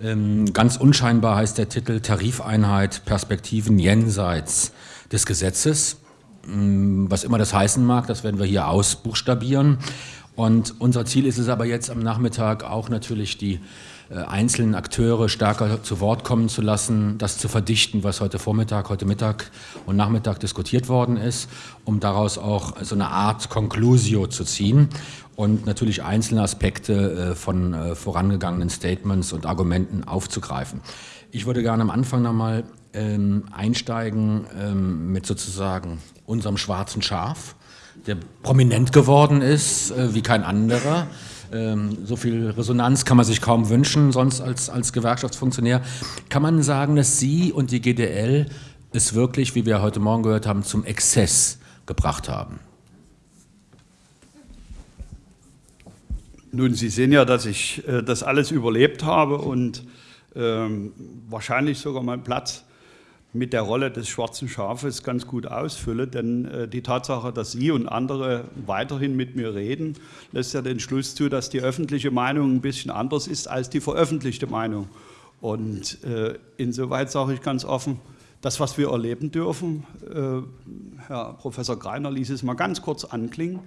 Ähm, ganz unscheinbar heißt der Titel Tarifeinheit Perspektiven jenseits des Gesetzes. Ähm, was immer das heißen mag, das werden wir hier ausbuchstabieren. Und unser Ziel ist es aber jetzt am Nachmittag auch natürlich die äh, einzelnen Akteure stärker zu Wort kommen zu lassen, das zu verdichten, was heute Vormittag, heute Mittag und Nachmittag diskutiert worden ist, um daraus auch so eine Art Conclusio zu ziehen und natürlich einzelne Aspekte äh, von äh, vorangegangenen Statements und Argumenten aufzugreifen. Ich würde gerne am Anfang nochmal ähm, einsteigen ähm, mit sozusagen unserem schwarzen Schaf, der prominent geworden ist äh, wie kein anderer. Ähm, so viel Resonanz kann man sich kaum wünschen, sonst als, als Gewerkschaftsfunktionär. Kann man sagen, dass Sie und die GDL es wirklich, wie wir heute Morgen gehört haben, zum Exzess gebracht haben? Nun, Sie sehen ja, dass ich äh, das alles überlebt habe und ähm, wahrscheinlich sogar meinen Platz mit der Rolle des schwarzen Schafes ganz gut ausfülle, denn äh, die Tatsache, dass Sie und andere weiterhin mit mir reden, lässt ja den Schluss zu, dass die öffentliche Meinung ein bisschen anders ist als die veröffentlichte Meinung. Und äh, insoweit sage ich ganz offen, das, was wir erleben dürfen, äh, Herr Professor Greiner ließ es mal ganz kurz anklingen,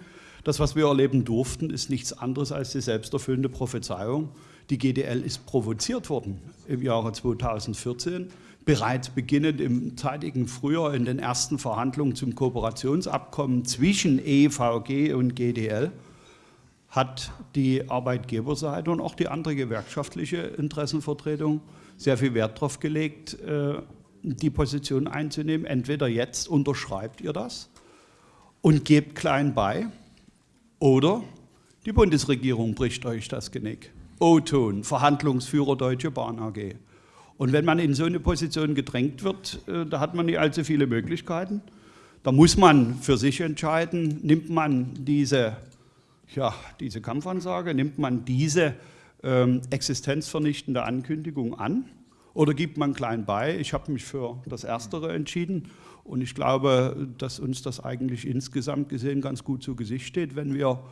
das, was wir erleben durften, ist nichts anderes als die selbsterfüllende Prophezeiung. Die GDL ist provoziert worden im Jahre 2014 bereits beginnend im zeitigen Frühjahr in den ersten Verhandlungen zum Kooperationsabkommen zwischen EVG und GDL hat die Arbeitgeberseite und auch die andere gewerkschaftliche Interessenvertretung sehr viel Wert darauf gelegt, äh, die Position einzunehmen. Entweder jetzt unterschreibt ihr das und gebt klein bei oder die Bundesregierung bricht euch das Genick. O-Ton, Verhandlungsführer Deutsche Bahn AG. Und wenn man in so eine Position gedrängt wird, äh, da hat man nicht allzu viele Möglichkeiten. Da muss man für sich entscheiden, nimmt man diese, ja, diese Kampfansage, nimmt man diese ähm, existenzvernichtende Ankündigung an oder gibt man klein bei. Ich habe mich für das Erstere entschieden und ich glaube, dass uns das eigentlich insgesamt gesehen ganz gut zu Gesicht steht, wenn wir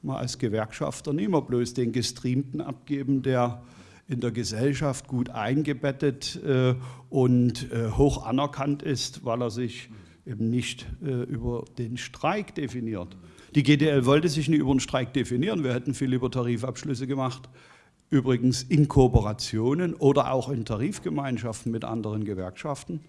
mal als Gewerkschafter nicht mehr bloß den Gestreamten abgeben, der in der Gesellschaft gut eingebettet äh, und äh, hoch anerkannt ist, weil er sich eben nicht äh, über den Streik definiert. Die GDL wollte sich nicht über den Streik definieren, wir hätten viel lieber Tarifabschlüsse gemacht, übrigens in Kooperationen oder auch in Tarifgemeinschaften mit anderen Gewerkschaften.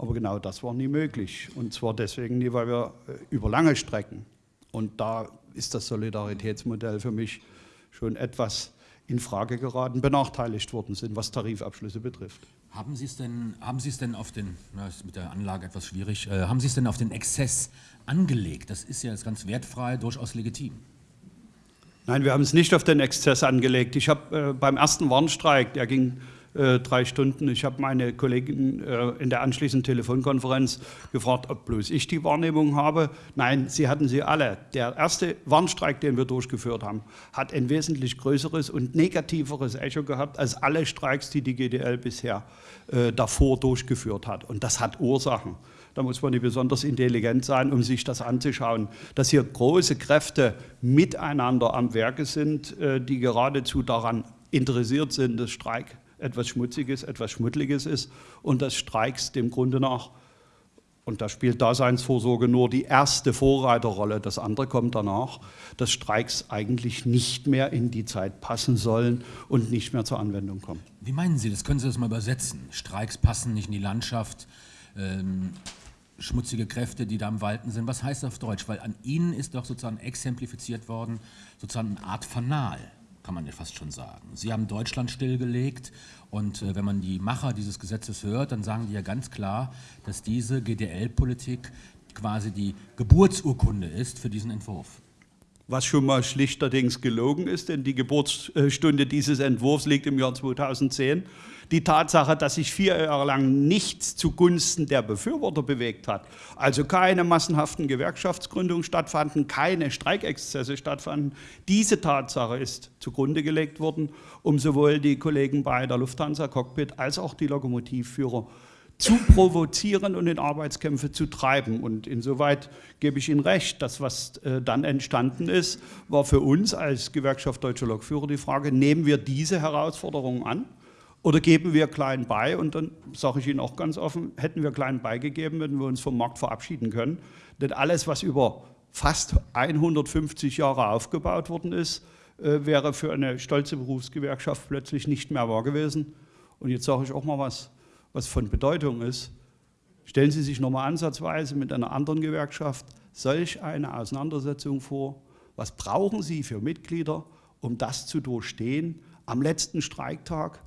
Aber genau das war nie möglich. Und zwar deswegen nie, weil wir über lange Strecken, und da ist das Solidaritätsmodell für mich schon etwas in Frage geraten, benachteiligt worden sind, was Tarifabschlüsse betrifft. Haben Sie es denn, haben Sie es denn auf den, na, ist mit der Anlage etwas schwierig, äh, haben Sie es denn auf den Exzess angelegt? Das ist ja jetzt ganz wertfrei, durchaus legitim. Nein, wir haben es nicht auf den Exzess angelegt. Ich habe äh, beim ersten Warnstreik, der ging äh, drei Stunden. Ich habe meine Kollegin äh, in der anschließenden Telefonkonferenz gefragt, ob bloß ich die Wahrnehmung habe. Nein, sie hatten sie alle. Der erste Warnstreik, den wir durchgeführt haben, hat ein wesentlich größeres und negativeres Echo gehabt als alle Streiks, die die GDL bisher äh, davor durchgeführt hat. Und das hat Ursachen. Da muss man nicht besonders intelligent sein, um sich das anzuschauen, dass hier große Kräfte miteinander am Werke sind, äh, die geradezu daran interessiert sind, das Streik etwas Schmutziges, etwas Schmuddliges ist und dass Streiks dem Grunde nach, und da spielt Daseinsvorsorge nur die erste Vorreiterrolle, das andere kommt danach, dass Streiks eigentlich nicht mehr in die Zeit passen sollen und nicht mehr zur Anwendung kommen. Wie meinen Sie das? Können Sie das mal übersetzen? Streiks passen nicht in die Landschaft, ähm, schmutzige Kräfte, die da am Walten sind. Was heißt das auf Deutsch? Weil an Ihnen ist doch sozusagen exemplifiziert worden, sozusagen eine Art Fanal kann man ja fast schon sagen. Sie haben Deutschland stillgelegt und äh, wenn man die Macher dieses Gesetzes hört, dann sagen die ja ganz klar, dass diese GDL-Politik quasi die Geburtsurkunde ist für diesen Entwurf was schon mal schlichterdings gelogen ist, denn die Geburtsstunde dieses Entwurfs liegt im Jahr 2010. Die Tatsache, dass sich vier Jahre lang nichts zugunsten der Befürworter bewegt hat, also keine massenhaften Gewerkschaftsgründungen stattfanden, keine Streikexzesse stattfanden, diese Tatsache ist zugrunde gelegt worden, um sowohl die Kollegen bei der Lufthansa Cockpit als auch die Lokomotivführer zu provozieren und in Arbeitskämpfe zu treiben. Und insoweit gebe ich Ihnen recht, das, was äh, dann entstanden ist, war für uns als Gewerkschaft Deutscher Lokführer die Frage, nehmen wir diese Herausforderungen an Oder geben wir klein bei? Und dann sage ich Ihnen auch ganz offen, hätten wir klein beigegeben, würden wir uns vom Markt verabschieden können. Denn alles, was über fast 150 Jahre aufgebaut worden ist, äh, wäre für eine stolze Berufsgewerkschaft plötzlich nicht mehr wahr gewesen. Und jetzt sage ich auch mal was, was von Bedeutung ist. Stellen Sie sich nochmal ansatzweise mit einer anderen Gewerkschaft solch eine Auseinandersetzung vor. Was brauchen Sie für Mitglieder, um das zu durchstehen? Am letzten Streiktag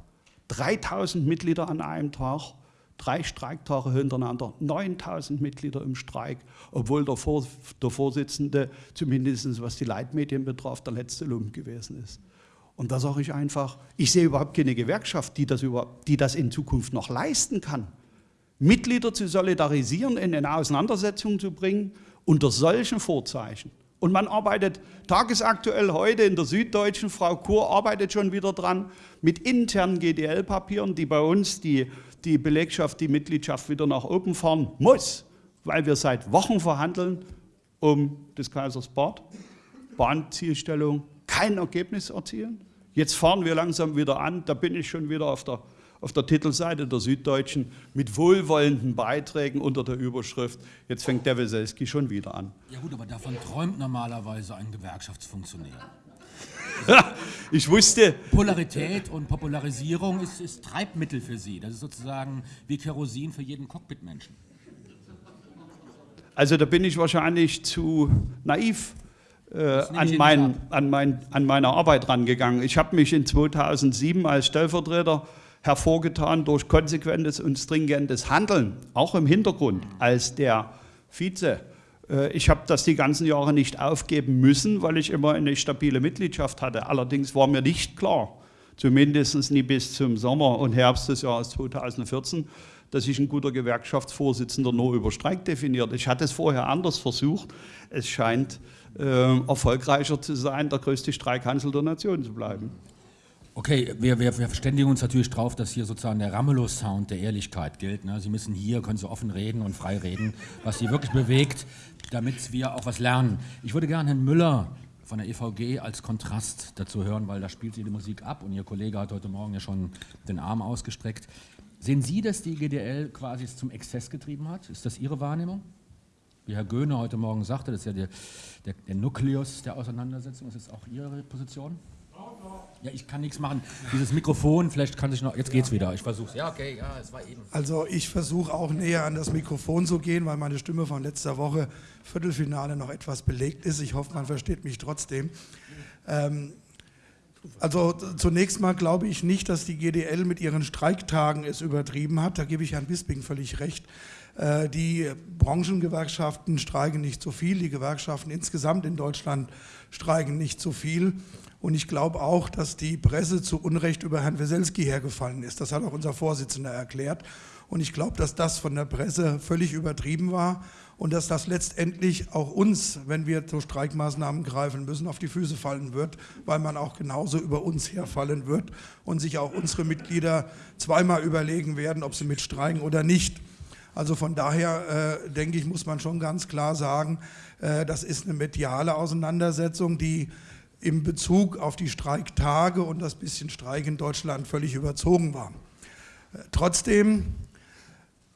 3000 Mitglieder an einem Tag, drei Streiktage hintereinander, 9000 Mitglieder im Streik, obwohl der, Vor der Vorsitzende, zumindest was die Leitmedien betraf, der letzte Lump gewesen ist. Und da sage ich einfach, ich sehe überhaupt keine Gewerkschaft, die das, über, die das in Zukunft noch leisten kann. Mitglieder zu solidarisieren, in eine Auseinandersetzung zu bringen, unter solchen Vorzeichen. Und man arbeitet tagesaktuell heute in der Süddeutschen, Frau Kur arbeitet schon wieder dran, mit internen GDL-Papieren, die bei uns die, die Belegschaft, die Mitgliedschaft wieder nach oben fahren muss, weil wir seit Wochen verhandeln um des Kaisers Bad, Bahnzielstellung, kein Ergebnis erzielen. Jetzt fahren wir langsam wieder an, da bin ich schon wieder auf der auf der Titelseite der Süddeutschen mit wohlwollenden Beiträgen unter der Überschrift, jetzt fängt der Weselski schon wieder an. Ja gut, aber davon träumt normalerweise ein Gewerkschaftsfunktionär. ich wusste. Polarität und Popularisierung ist, ist, Treibmittel für Sie. Das ist sozusagen wie Kerosin für jeden Cockpitmenschen. Also da bin ich wahrscheinlich zu naiv äh, an, mein, an, mein, an meine Arbeit rangegangen. Ich habe mich in 2007 als Stellvertreter hervorgetan durch konsequentes und stringentes Handeln, auch im Hintergrund, als der Vize. Äh, ich habe das die ganzen Jahre nicht aufgeben müssen, weil ich immer eine stabile Mitgliedschaft hatte. Allerdings war mir nicht klar, zumindest nie bis zum Sommer und Herbst des Jahres 2014, dass sich ein guter Gewerkschaftsvorsitzender nur über Streik definiert. Ich hatte es vorher anders versucht. Es scheint äh, erfolgreicher zu sein, der größte Streikhansel der Nation zu bleiben. Okay, wir, wir, wir verständigen uns natürlich darauf, dass hier sozusagen der Ramelow-Sound der Ehrlichkeit gilt. Ne? Sie müssen hier, können Sie offen reden und frei reden, was Sie wirklich bewegt, damit wir auch was lernen. Ich würde gerne Herrn Müller von der EVG als Kontrast dazu hören, weil da spielt sie die Musik ab und Ihr Kollege hat heute Morgen ja schon den Arm ausgestreckt. Sehen Sie, dass die GDL quasi es zum Exzess getrieben hat? Ist das Ihre Wahrnehmung? Wie Herr Göhne heute Morgen sagte, das ist ja der, der, der Nukleus der Auseinandersetzung. Ist das auch Ihre Position? Ja, ich kann nichts machen. Dieses Mikrofon, vielleicht kann sich noch. Jetzt geht's wieder. Ich versuche Ja, okay, ja, es war eben. Also ich versuche auch näher an das Mikrofon zu gehen, weil meine Stimme von letzter Woche Viertelfinale noch etwas belegt ist. Ich hoffe, man versteht mich trotzdem. Ähm, also zunächst mal glaube ich nicht, dass die GDL mit ihren Streiktagen es übertrieben hat. Da gebe ich Herrn Bisping völlig recht. Äh, die Branchengewerkschaften streiken nicht so viel, die Gewerkschaften insgesamt in Deutschland streiken nicht so viel. Und ich glaube auch, dass die Presse zu Unrecht über Herrn Weselski hergefallen ist. Das hat auch unser Vorsitzender erklärt. Und ich glaube, dass das von der Presse völlig übertrieben war und dass das letztendlich auch uns, wenn wir zu Streikmaßnahmen greifen müssen, auf die Füße fallen wird, weil man auch genauso über uns herfallen wird und sich auch unsere Mitglieder zweimal überlegen werden, ob sie mitstreiken oder nicht. Also von daher äh, denke ich, muss man schon ganz klar sagen, äh, das ist eine mediale Auseinandersetzung, die im Bezug auf die Streiktage und das bisschen Streik in Deutschland völlig überzogen war. Trotzdem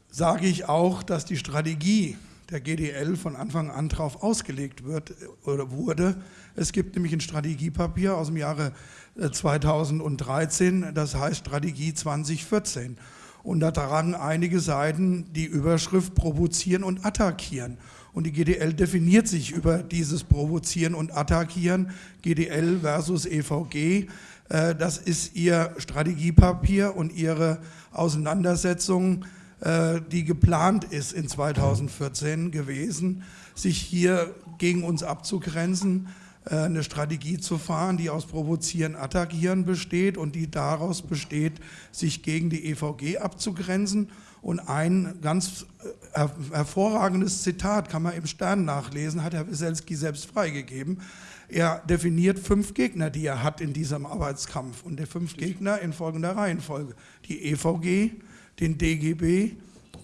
sage ich auch, dass die Strategie der GDL von Anfang an darauf ausgelegt wird oder wurde. Es gibt nämlich ein Strategiepapier aus dem Jahre 2013, das heißt Strategie 2014. Und da tragen einige Seiten die Überschrift provozieren und attackieren. Und die GDL definiert sich über dieses Provozieren und Attackieren, GDL versus EVG. Äh, das ist ihr Strategiepapier und ihre Auseinandersetzung, äh, die geplant ist in 2014 gewesen, sich hier gegen uns abzugrenzen, äh, eine Strategie zu fahren, die aus Provozieren, Attackieren besteht und die daraus besteht, sich gegen die EVG abzugrenzen und ein ganz äh, hervorragendes Zitat kann man im Stern nachlesen, hat Herr Wieselski selbst freigegeben. Er definiert fünf Gegner, die er hat in diesem Arbeitskampf. Und die fünf Gegner in folgender Reihenfolge. Die EVG, den DGB,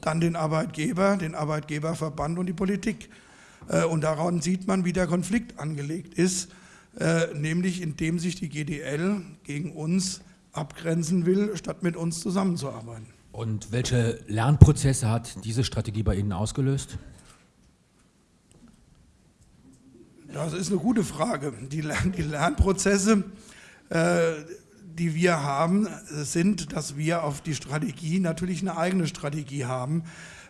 dann den Arbeitgeber, den Arbeitgeberverband und die Politik. Äh, und daran sieht man, wie der Konflikt angelegt ist, äh, nämlich indem sich die GDL gegen uns abgrenzen will, statt mit uns zusammenzuarbeiten. Und welche Lernprozesse hat diese Strategie bei Ihnen ausgelöst? Das ist eine gute Frage. Die, Lern die Lernprozesse, äh, die wir haben, sind, dass wir auf die Strategie natürlich eine eigene Strategie haben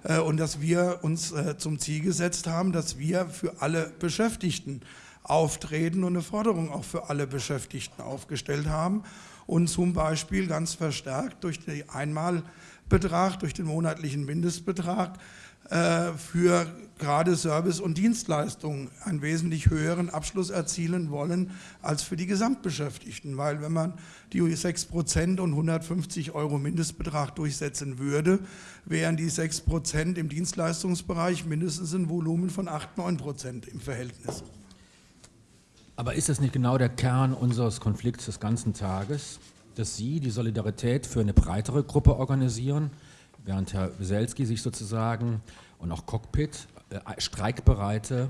äh, und dass wir uns äh, zum Ziel gesetzt haben, dass wir für alle Beschäftigten auftreten und eine Forderung auch für alle Beschäftigten aufgestellt haben und zum Beispiel ganz verstärkt durch den Einmalbetrag, durch den monatlichen Mindestbetrag äh, für gerade Service und Dienstleistungen einen wesentlich höheren Abschluss erzielen wollen als für die Gesamtbeschäftigten. Weil wenn man die 6 Prozent und 150 Euro Mindestbetrag durchsetzen würde, wären die 6 Prozent im Dienstleistungsbereich mindestens ein Volumen von 8, 9 Prozent im Verhältnis. Aber ist das nicht genau der Kern unseres Konflikts des ganzen Tages, dass Sie die Solidarität für eine breitere Gruppe organisieren, während Herr Weselski sich sozusagen und auch Cockpit äh, streikbereite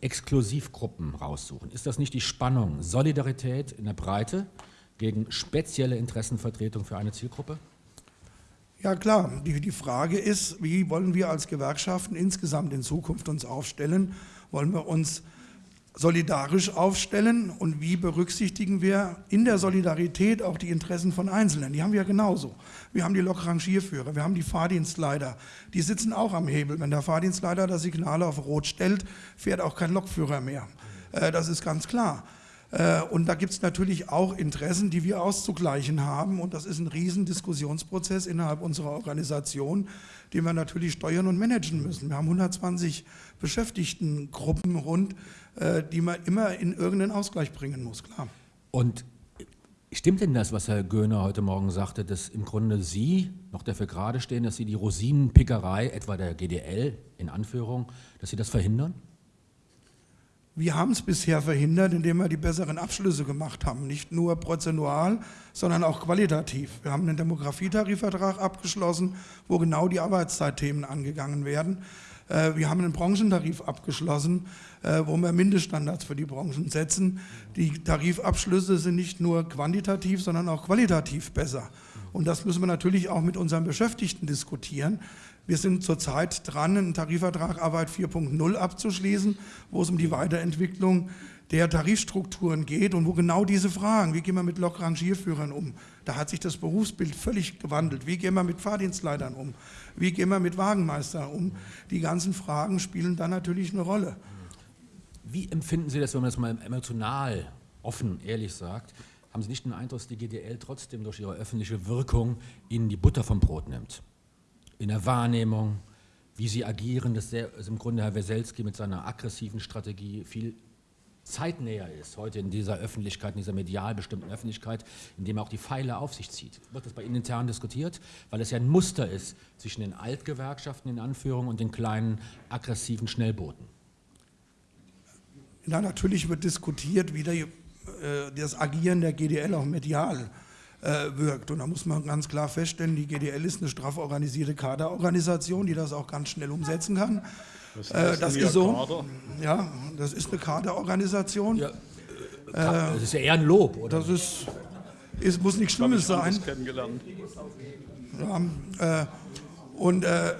Exklusivgruppen raussuchen? Ist das nicht die Spannung Solidarität in der Breite gegen spezielle Interessenvertretung für eine Zielgruppe? Ja klar, die, die Frage ist, wie wollen wir als Gewerkschaften insgesamt in Zukunft uns aufstellen? Wollen wir uns solidarisch aufstellen und wie berücksichtigen wir in der Solidarität auch die Interessen von Einzelnen. Die haben wir genauso. Wir haben die Lokrangierführer, wir haben die Fahrdienstleiter, die sitzen auch am Hebel. Wenn der Fahrdienstleiter das Signal auf Rot stellt, fährt auch kein Lokführer mehr. Äh, das ist ganz klar. Äh, und da gibt es natürlich auch Interessen, die wir auszugleichen haben. Und das ist ein riesen Diskussionsprozess innerhalb unserer Organisation, den wir natürlich steuern und managen müssen. Wir haben 120 Beschäftigtengruppen rund, äh, die man immer in irgendeinen Ausgleich bringen muss, klar. Und stimmt denn das, was Herr Göhner heute Morgen sagte, dass im Grunde Sie noch dafür gerade stehen, dass Sie die Rosinenpickerei, etwa der GDL in Anführung, dass Sie das verhindern? Wir haben es bisher verhindert, indem wir die besseren Abschlüsse gemacht haben. Nicht nur prozentual, sondern auch qualitativ. Wir haben einen Demografietarifvertrag abgeschlossen, wo genau die Arbeitszeitthemen angegangen werden. Äh, wir haben einen Branchentarif abgeschlossen, äh, wo wir Mindeststandards für die Branchen setzen. Die Tarifabschlüsse sind nicht nur quantitativ, sondern auch qualitativ besser. Und das müssen wir natürlich auch mit unseren Beschäftigten diskutieren. Wir sind zurzeit dran, einen Tarifvertrag Arbeit 4.0 abzuschließen, wo es um die Weiterentwicklung der Tarifstrukturen geht und wo genau diese Fragen, wie gehen wir mit Lokrangierführern um, da hat sich das Berufsbild völlig gewandelt, wie gehen wir mit Fahrdienstleitern um, wie gehen wir mit Wagenmeistern um, die ganzen Fragen spielen dann natürlich eine Rolle. Wie empfinden Sie das, wenn man das mal emotional, offen, ehrlich sagt, haben Sie nicht den Eindruck, dass die GDL trotzdem durch ihre öffentliche Wirkung Ihnen die Butter vom Brot nimmt? In der Wahrnehmung, wie sie agieren, dass der, also im Grunde Herr Weselski mit seiner aggressiven Strategie viel zeitnäher ist, heute in dieser Öffentlichkeit, in dieser medial bestimmten Öffentlichkeit, indem er auch die Pfeile auf sich zieht. Wird das bei Ihnen intern diskutiert? Weil es ja ein Muster ist zwischen den Altgewerkschaften in Anführung und den kleinen aggressiven Schnellbooten. Ja, natürlich wird diskutiert, wie der, äh, das Agieren der GDL auch medial äh, wirkt. Und da muss man ganz klar feststellen, die GDL ist eine straff organisierte Kaderorganisation, die das auch ganz schnell umsetzen kann. Äh, das ist so. Kader? Ja, das ist eine Kaderorganisation. Ja, äh, das ist ja eher ein Lob, oder? Das ist, ist muss nichts Schlimmes sein. Ja, äh, und äh,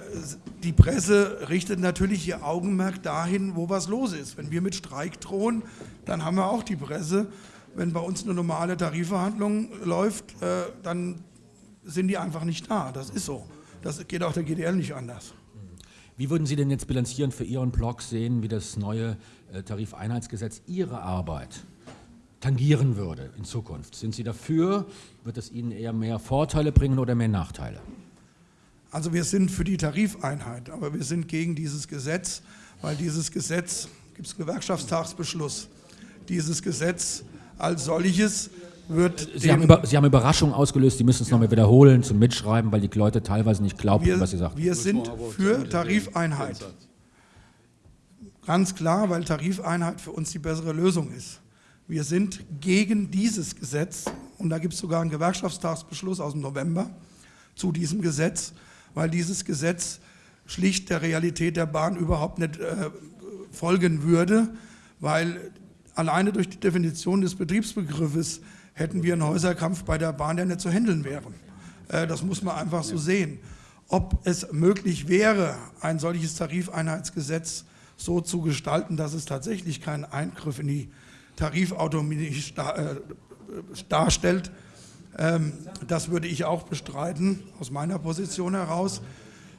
die Presse richtet natürlich ihr Augenmerk dahin, wo was los ist. Wenn wir mit Streik drohen, dann haben wir auch die Presse wenn bei uns eine normale Tarifverhandlung läuft, äh, dann sind die einfach nicht da. Das ist so. Das geht auch der GDL nicht anders. Wie würden Sie denn jetzt bilanzieren für Ihren Blog sehen, wie das neue äh, Tarifeinheitsgesetz Ihre Arbeit tangieren würde in Zukunft? Sind Sie dafür? Wird es Ihnen eher mehr Vorteile bringen oder mehr Nachteile? Also wir sind für die Tarifeinheit, aber wir sind gegen dieses Gesetz, weil dieses Gesetz, gibt es Gewerkschaftstagsbeschluss, dieses Gesetz als solches wird. Sie haben, über, Sie haben Überraschungen ausgelöst, Sie müssen es ja. nochmal wiederholen zum Mitschreiben, weil die Leute teilweise nicht glauben, was Sie sagen. Wir sind für Tarifeinheit. Ganz klar, weil Tarifeinheit für uns die bessere Lösung ist. Wir sind gegen dieses Gesetz und da gibt es sogar einen Gewerkschaftstagsbeschluss aus dem November zu diesem Gesetz, weil dieses Gesetz schlicht der Realität der Bahn überhaupt nicht äh, folgen würde, weil alleine durch die Definition des Betriebsbegriffes hätten wir einen Häuserkampf bei der Bahn, der nicht zu handeln wäre. Äh, das muss man einfach so sehen. Ob es möglich wäre, ein solches Tarifeinheitsgesetz so zu gestalten, dass es tatsächlich keinen Eingriff in die Tarifautonomie äh, darstellt, ähm, das würde ich auch bestreiten, aus meiner Position heraus.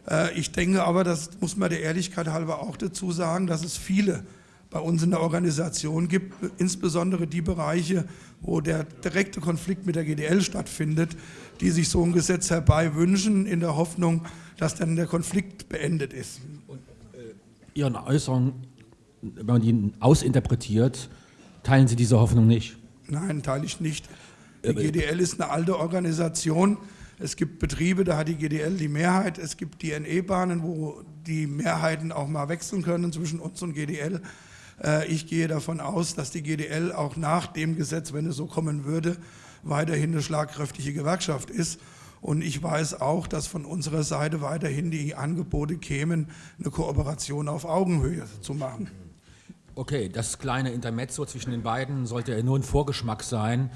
Äh, ich denke aber, das muss man der Ehrlichkeit halber auch dazu sagen, dass es viele bei uns in der Organisation gibt, insbesondere die Bereiche, wo der direkte Konflikt mit der GDL stattfindet, die sich so ein Gesetz herbei wünschen, in der Hoffnung, dass dann der Konflikt beendet ist. Und, äh, Ihren Äußerungen, wenn man die ausinterpretiert, teilen Sie diese Hoffnung nicht? Nein, teile ich nicht. Die GDL ist eine alte Organisation. Es gibt Betriebe, da hat die GDL die Mehrheit. Es gibt die NE-Bahnen, wo die Mehrheiten auch mal wechseln können zwischen uns und GDL. Äh, ich gehe davon aus, dass die GDL auch nach dem Gesetz, wenn es so kommen würde, weiterhin eine schlagkräftige Gewerkschaft ist. Und ich weiß auch, dass von unserer Seite weiterhin die Angebote kämen, eine Kooperation auf Augenhöhe zu machen. Okay, das kleine Intermezzo zwischen den beiden sollte ja nur ein Vorgeschmack sein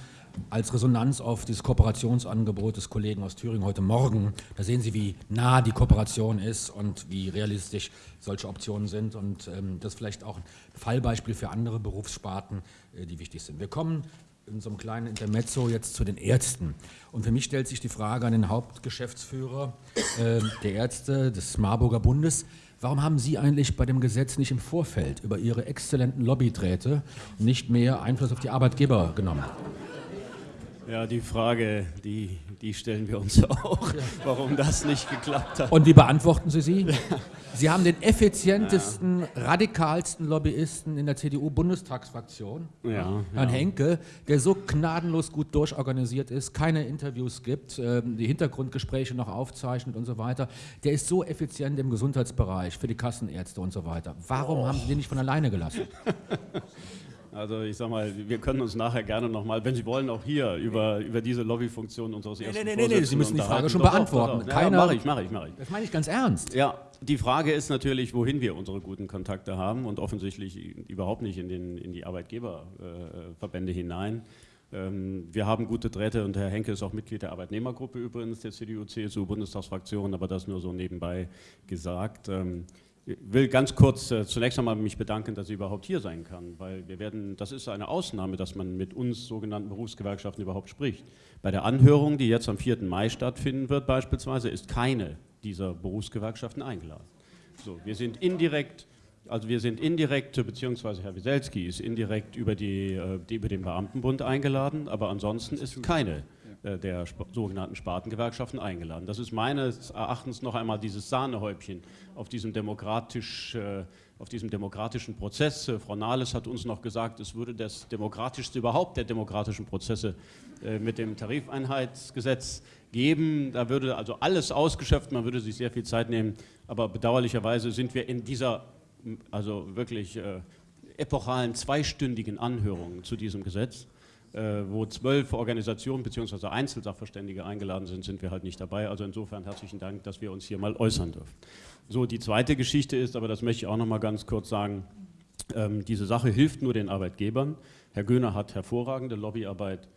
als Resonanz auf dieses Kooperationsangebot des Kollegen aus Thüringen heute Morgen. Da sehen Sie, wie nah die Kooperation ist und wie realistisch solche Optionen sind. Und ähm, das ist vielleicht auch ein Fallbeispiel für andere Berufssparten, äh, die wichtig sind. Wir kommen in so einem kleinen Intermezzo jetzt zu den Ärzten. Und für mich stellt sich die Frage an den Hauptgeschäftsführer äh, der Ärzte des Marburger Bundes. Warum haben Sie eigentlich bei dem Gesetz nicht im Vorfeld über Ihre exzellenten Lobbydrähte nicht mehr Einfluss auf die Arbeitgeber genommen? Ja, die Frage, die, die stellen wir uns auch, warum das nicht geklappt hat. Und wie beantworten Sie sie? Sie haben den effizientesten, ja. radikalsten Lobbyisten in der CDU-Bundestagsfraktion, ja, Herrn ja. Henke, der so gnadenlos gut durchorganisiert ist, keine Interviews gibt, ähm, die Hintergrundgespräche noch aufzeichnet und so weiter. Der ist so effizient im Gesundheitsbereich für die Kassenärzte und so weiter. Warum oh. haben Sie den nicht von alleine gelassen? Also ich sag mal, wir können uns nachher gerne nochmal, wenn Sie wollen, auch hier über, über diese Lobbyfunktion unseres ersten Nee, nee, nee, nee, Sie müssen die Frage schon beantworten. Doch, Ja, mache ich, mache ich, mache ich. Das meine ich ganz ernst. Ja, die Frage ist natürlich, wohin wir unsere guten Kontakte haben und offensichtlich überhaupt nicht in, den, in die Arbeitgeberverbände hinein. Ähm, wir haben gute Drähte und Herr Henke ist auch Mitglied der Arbeitnehmergruppe übrigens der CDU-CSU-Bundestagsfraktion, aber das nur so nebenbei gesagt. Ähm, ich will ganz kurz äh, zunächst einmal mich bedanken, dass ich überhaupt hier sein kann, weil wir werden, das ist eine Ausnahme, dass man mit uns sogenannten Berufsgewerkschaften überhaupt spricht. Bei der Anhörung, die jetzt am 4. Mai stattfinden wird beispielsweise, ist keine dieser Berufsgewerkschaften eingeladen. So, wir sind indirekt, also wir sind indirekt, beziehungsweise Herr Wieselski ist indirekt über, die, äh, die, über den Beamtenbund eingeladen, aber ansonsten ist keine der sogenannten Spartengewerkschaften eingeladen. Das ist meines Erachtens noch einmal dieses Sahnehäubchen auf diesem, demokratisch, äh, auf diesem demokratischen Prozess. Äh, Frau Nahles hat uns noch gesagt, es würde das demokratischste überhaupt der demokratischen Prozesse mit dem Tarifeinheitsgesetz geben. Da würde also alles ausgeschöpft, man würde sich sehr viel Zeit nehmen, aber bedauerlicherweise sind wir in dieser also wirklich epochalen zweistündigen Anhörung zu diesem Gesetz äh, wo zwölf Organisationen bzw. Einzelsachverständige eingeladen sind, sind wir halt nicht dabei. Also insofern herzlichen Dank, dass wir uns hier mal äußern dürfen. So, die zweite Geschichte ist, aber das möchte ich auch noch mal ganz kurz sagen, ähm, diese Sache hilft nur den Arbeitgebern. Herr Göhner hat hervorragende Lobbyarbeit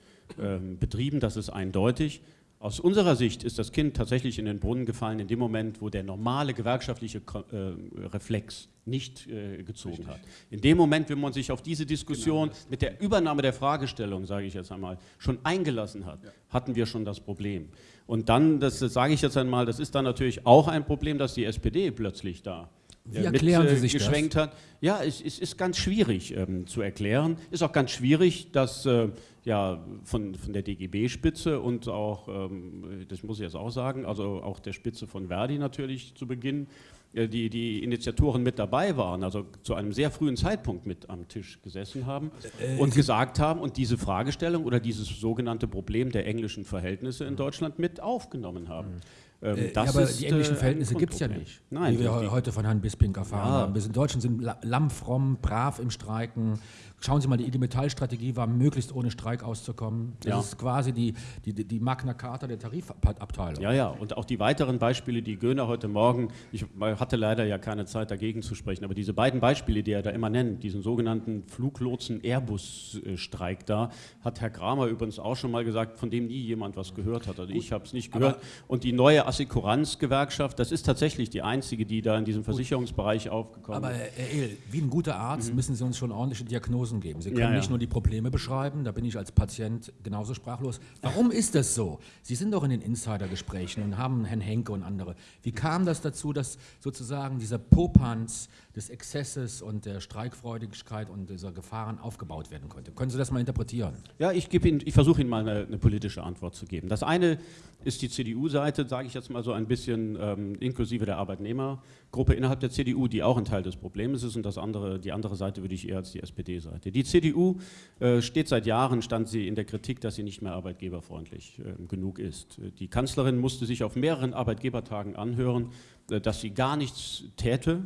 ähm, betrieben, das ist eindeutig. Aus unserer Sicht ist das Kind tatsächlich in den Brunnen gefallen in dem Moment, wo der normale gewerkschaftliche äh, Reflex nicht äh, gezogen Richtig. hat. In dem Moment, wenn man sich auf diese Diskussion genau mit der Übernahme der Fragestellung, sage ich jetzt einmal, schon eingelassen hat, ja. hatten wir schon das Problem. Und dann, das, das sage ich jetzt einmal, das ist dann natürlich auch ein Problem, dass die SPD plötzlich da wie erklären mit, Sie sich geschwenkt das? hat. Ja, es, es ist ganz schwierig ähm, zu erklären. Ist auch ganz schwierig, dass äh, ja, von, von der DGB-Spitze und auch, ähm, das muss ich jetzt auch sagen, also auch der Spitze von Verdi natürlich zu Beginn, äh, die, die Initiatoren mit dabei waren, also zu einem sehr frühen Zeitpunkt mit am Tisch gesessen haben äh, und gesagt haben und diese Fragestellung oder dieses sogenannte Problem der englischen Verhältnisse in Deutschland mit aufgenommen haben. Mhm. Ähm, äh, aber die englischen äh, Verhältnisse gibt es ja nicht, Nein, wie wir heute von Herrn Bisping erfahren ja. haben. Wir sind Deutschen sind lammfromm, brav im Streiken, Schauen Sie mal, die IG Metall-Strategie war, möglichst ohne Streik auszukommen. Das Ja. ist quasi die, die, die Magna Carta der Tarifabteilung. Ja, ja, und auch die weiteren Beispiele, die Göhner heute Morgen, ich hatte leider ja keine Zeit dagegen zu sprechen, aber diese beiden Beispiele, die er da immer nennt, diesen sogenannten Fluglotsen-Airbus-Streik da, hat Herr Kramer übrigens auch schon mal gesagt, von dem nie jemand was gehört hat. Also ich habe es nicht gehört. Und die neue Assekuranz-Gewerkschaft, das ist tatsächlich die einzige, die da in diesem Versicherungsbereich aufgekommen Aber ist. Herr Ehl, wie ein guter Arzt müssen Sie uns schon ordentliche Diagnosen geben. Sie können. Ja, ja. nicht nur die Probleme beschreiben, da bin ich als Patient genauso sprachlos. Warum ist das so? Sie sind doch in den Insidergesprächen und haben Herrn Henke und andere. Wie kam das dazu, dass sozusagen dieser Popanz des Exzesses und der Streikfreudigkeit und dieser Gefahren aufgebaut werden konnte? Können Sie das mal interpretieren? Ja, ich, Ihnen, ich versuche Ihnen mal eine, eine politische Antwort zu geben. Das eine ist die CDU-Seite, sage ich jetzt mal so ein bisschen ähm, inklusive der Arbeitnehmergruppe innerhalb der CDU, die auch ein Teil des Problems ist. Und das andere, die andere Seite würde ich eher als die SPD-Seite. Die CDU äh, steht seit Jahren, stand sie in der Kritik, dass sie nicht mehr arbeitgeberfreundlich äh, genug ist. Die Kanzlerin musste sich auf mehreren Arbeitgebertagen anhören, äh, dass sie gar nichts täte.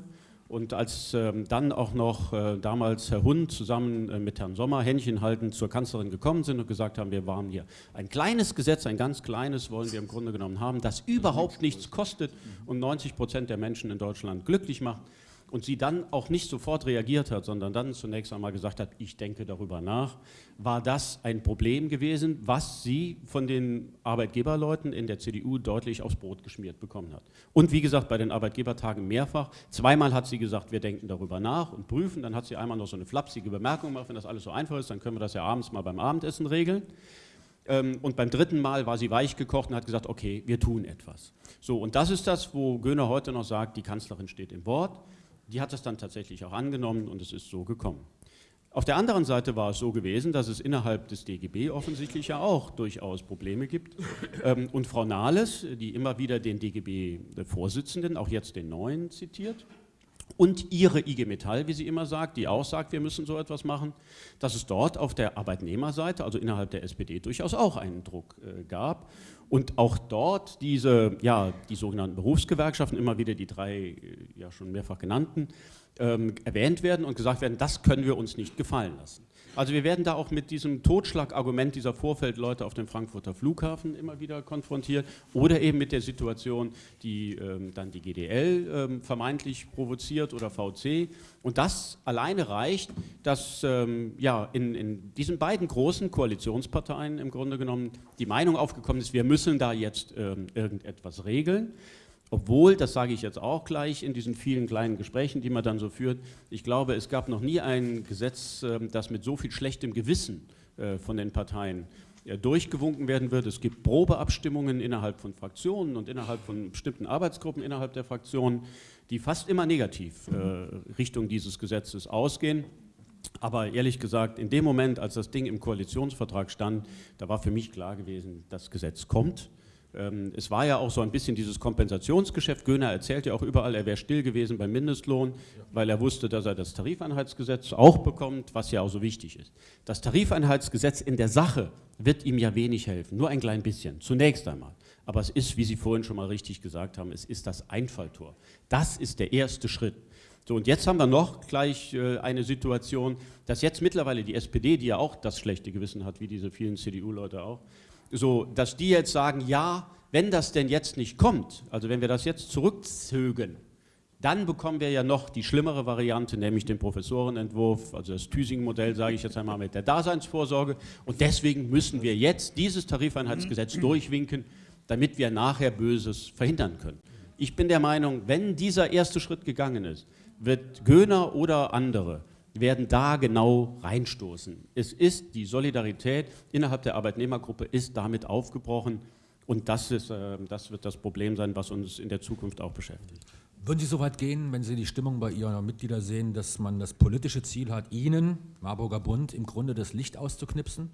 Und als ähm, dann auch noch äh, damals Herr Hund zusammen äh, mit Herrn Sommer Händchen haltend zur Kanzlerin gekommen sind und gesagt haben, wir waren hier ein kleines Gesetz, ein ganz kleines wollen wir im Grunde genommen haben, das überhaupt nichts kostet und 90 Prozent der Menschen in Deutschland glücklich macht. Und sie dann auch nicht sofort reagiert hat, sondern dann zunächst einmal gesagt hat, ich denke darüber nach, war das ein Problem gewesen, was sie von den Arbeitgeberleuten in der CDU deutlich aufs Brot geschmiert bekommen hat. Und wie gesagt, bei den Arbeitgebertagen mehrfach. Zweimal hat sie gesagt, wir denken darüber nach und prüfen. Dann hat sie einmal noch so eine flapsige Bemerkung gemacht, wenn das alles so einfach ist, dann können wir das ja abends mal beim Abendessen regeln. Ähm, Und beim dritten Mal war sie weich gekocht und hat gesagt, okay, wir tun etwas. So, und das ist das, wo Göhner heute noch sagt, die Kanzlerin steht im Wort. Die hat es dann tatsächlich auch angenommen und es ist so gekommen. Auf der anderen Seite war es so gewesen, dass es innerhalb des DGB offensichtlich ja auch durchaus Probleme gibt. Ähm, Und Frau Nahles, die immer wieder den DGB-Vorsitzenden, auch jetzt den neuen, zitiert, und ihre IG Metall, wie sie immer sagt, die auch sagt, wir müssen so etwas machen, dass es dort auf der Arbeitnehmerseite, also innerhalb der SPD, durchaus auch einen Druck äh, gab. Und auch dort diese, ja, die sogenannten Berufsgewerkschaften, immer wieder die drei äh, ja schon mehrfach genannten, ähm, erwähnt werden und gesagt werden, das können wir uns nicht gefallen lassen. Also wir werden da auch mit diesem Totschlagargument dieser Vorfeldleute auf dem Frankfurter Flughafen immer wieder konfrontiert oder eben mit der Situation, die ähm, dann die GDL ähm, vermeintlich provoziert oder VC. Und das alleine reicht, dass ähm, ja, in, in diesen beiden großen Koalitionsparteien im Grunde genommen die Meinung aufgekommen ist, wir müssen da jetzt ähm, irgendetwas regeln. Obwohl, das sage ich jetzt auch gleich in diesen vielen kleinen Gesprächen, die man dann so führt, ich glaube, es gab noch nie ein Gesetz, ähm, das mit so viel schlechtem Gewissen äh, von den Parteien äh, durchgewunken werden wird. Es gibt Probeabstimmungen innerhalb von Fraktionen und innerhalb von bestimmten Arbeitsgruppen innerhalb der Fraktionen, die fast immer negativ äh, Richtung dieses Gesetzes ausgehen. Aber ehrlich gesagt, in dem Moment, als das Ding im Koalitionsvertrag stand, da war für mich klar gewesen, das Gesetz kommt. Ähm, Es war ja auch so ein bisschen dieses Kompensationsgeschäft. Göhner erzählt ja auch überall, er wäre still gewesen beim Mindestlohn, weil er wusste, dass er das Tarifeinheitsgesetz auch bekommt, was ja auch so wichtig ist. Das Tarifeinheitsgesetz in der Sache wird ihm ja wenig helfen, nur ein klein bisschen, zunächst einmal. Aber es ist, wie Sie vorhin schon mal richtig gesagt haben, es ist das Einfalltor. Das ist der erste Schritt. So, und jetzt haben wir noch gleich äh, eine Situation, dass jetzt mittlerweile die SPD, die ja auch das schlechte Gewissen hat, wie diese vielen CDU-Leute auch, so, dass die jetzt sagen, ja, wenn das denn jetzt nicht kommt, also wenn wir das jetzt zurückzögen, dann bekommen wir ja noch die schlimmere Variante, nämlich den Professorenentwurf, also das Thüsingen-Modell, sage ich jetzt einmal mit der Daseinsvorsorge. Und deswegen müssen wir jetzt dieses Tarifeinheitsgesetz durchwinken, damit wir nachher Böses verhindern können. Ich bin der Meinung, wenn dieser erste Schritt gegangen ist, wird Göhner oder andere werden da genau reinstoßen. Es ist die Solidarität innerhalb der Arbeitnehmergruppe ist damit aufgebrochen und das, ist, äh, das wird das Problem sein, was uns in der Zukunft auch beschäftigt. Würden Sie so weit gehen, wenn Sie die Stimmung bei Ihren Mitgliedern sehen, dass man das politische Ziel hat, Ihnen, Marburger Bund, im Grunde das Licht auszuknipsen?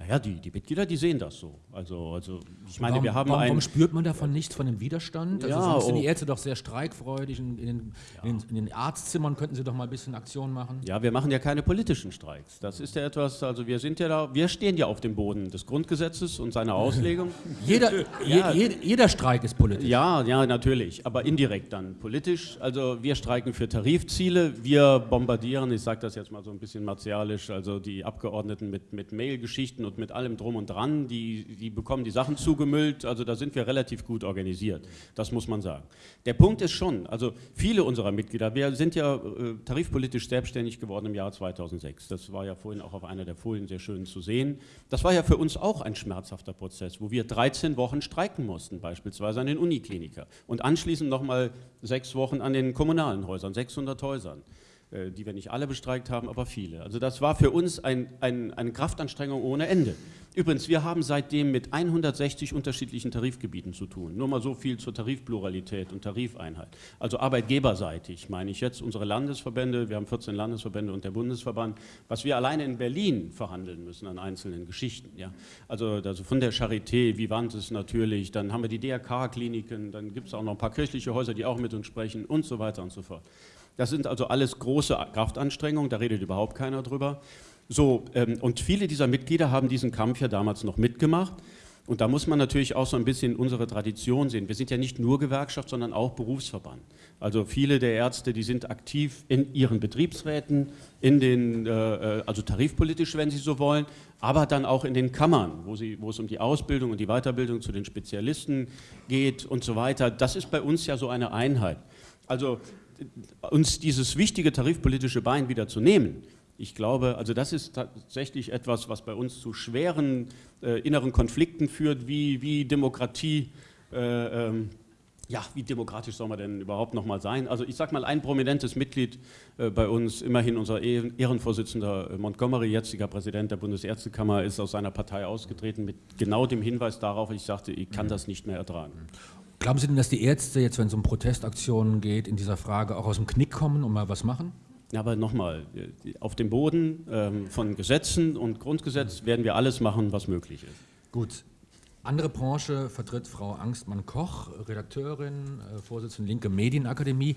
Naja, die, die Mitglieder, die sehen das so. Also, also ich meine, warum, wir haben warum, warum spürt man davon nichts von dem Widerstand? Also Ja, sonst sind die oh. Ärzte doch sehr streikfreudig. In, in, den, in, den, in den Arztzimmern könnten sie doch mal ein bisschen Aktion machen. Ja, wir machen ja keine politischen Streiks. Das ist ja etwas, also wir sind ja da, wir stehen ja auf dem Boden des Grundgesetzes und seiner Auslegung. Jeder, Ja. je, jeder Streik ist politisch. Ja, ja, natürlich, aber indirekt dann politisch. Also wir streiken für Tarifziele, wir bombardieren, ich sage das jetzt mal so ein bisschen martialisch, also die Abgeordneten mit, mit Mailgeschichten und mit allem drum und dran, die, die bekommen die Sachen zugemüllt, also da sind wir relativ gut organisiert, das muss man sagen. Der Punkt ist schon, also viele unserer Mitglieder, wir sind ja äh, tarifpolitisch selbstständig geworden im Jahr 2006, das war ja vorhin auch auf einer der Folien sehr schön zu sehen. Das war ja für uns auch ein schmerzhafter Prozess, wo wir 13 Wochen streiken mussten, beispielsweise an den Unikliniker und anschließend nochmal sechs Wochen an den kommunalen Häusern, 600 Häusern die wir nicht alle bestreikt haben, aber viele. Also das war für uns ein, ein, eine Kraftanstrengung ohne Ende. Übrigens, wir haben seitdem mit 160 unterschiedlichen Tarifgebieten zu tun. Nur mal so viel zur Tarifpluralität und Tarifeinheit. Also arbeitgeberseitig meine ich jetzt unsere Landesverbände, wir haben 14 Landesverbände und der Bundesverband, was wir alleine in Berlin verhandeln müssen an einzelnen Geschichten. Ja. Also, also von der Charité, Vivantes natürlich, dann haben wir die DRK-Kliniken, dann gibt es auch noch ein paar kirchliche Häuser, die auch mit uns sprechen und so weiter und so fort. Das sind also alles große Kraftanstrengungen, da redet überhaupt keiner drüber. So, ähm, und viele dieser Mitglieder haben diesen Kampf ja damals noch mitgemacht. Und da muss man natürlich auch so ein bisschen unsere Tradition sehen. Wir sind ja nicht nur Gewerkschaft, sondern auch Berufsverband. Also viele der Ärzte, die sind aktiv in ihren Betriebsräten, in den, äh, also tarifpolitisch, wenn Sie so wollen, aber dann auch in den Kammern, wo, sie, wo es um die Ausbildung und die Weiterbildung zu den Spezialisten geht und so weiter. Das ist bei uns ja so eine Einheit. Also uns dieses wichtige tarifpolitische Bein wieder zu nehmen, ich glaube, also das ist tatsächlich etwas, was bei uns zu schweren äh, inneren Konflikten führt, wie, wie Demokratie, äh, ähm, ja, wie demokratisch soll man denn überhaupt noch mal sein? Also ich sage mal, ein prominentes Mitglied äh, bei uns, immerhin unser Ehren Ehrenvorsitzender äh, Montgomery, jetziger Präsident der Bundesärztekammer, ist aus seiner Partei ausgetreten mit genau dem Hinweis darauf, ich sagte, ich kann das nicht mehr ertragen. Glauben Sie denn, dass die Ärzte jetzt, wenn es um Protestaktionen geht, in dieser Frage auch aus dem Knick kommen und mal was machen? Ja, aber nochmal, auf dem Boden ähm, von Gesetzen und Grundgesetz werden wir alles machen, was möglich ist. Gut. Andere Branche vertritt Frau Angstmann-Koch, Redakteurin, äh, Vorsitzende Linke Medienakademie.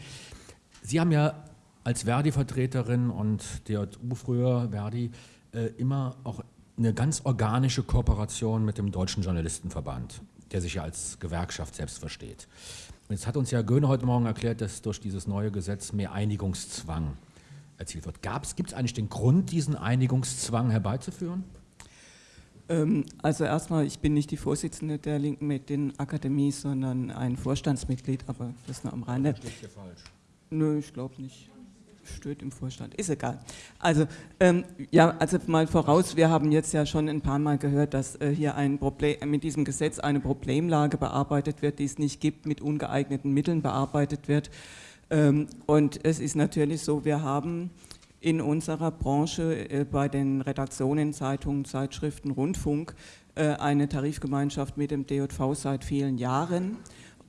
Sie haben ja als Verdi-Vertreterin und DJU früher, Verdi, äh, immer auch eine ganz organische Kooperation mit dem Deutschen Journalistenverband, der sich ja als Gewerkschaft selbst versteht. Und jetzt hat uns ja Göhne heute Morgen erklärt, dass durch dieses neue Gesetz mehr Einigungszwang erzielt wird. Gibt es eigentlich den Grund, diesen Einigungszwang herbeizuführen? Ähm, also erstmal, ich bin nicht die Vorsitzende der Linken Medienakademie, sondern ein Vorstandsmitglied, aber das nur am Rande. Steht hier falsch. Nö, ich glaube nicht. Steht im Vorstand, ist egal. Also, ähm, ja, also mal voraus, wir haben jetzt ja schon ein paar Mal gehört, dass äh, hier ein Problem, mit diesem Gesetz eine Problemlage bearbeitet wird, die es nicht gibt, mit ungeeigneten Mitteln bearbeitet wird. Ähm, und es ist natürlich so, wir haben in unserer Branche äh, bei den Redaktionen, Zeitungen, Zeitschriften, Rundfunk äh, eine Tarifgemeinschaft mit dem DJV seit vielen Jahren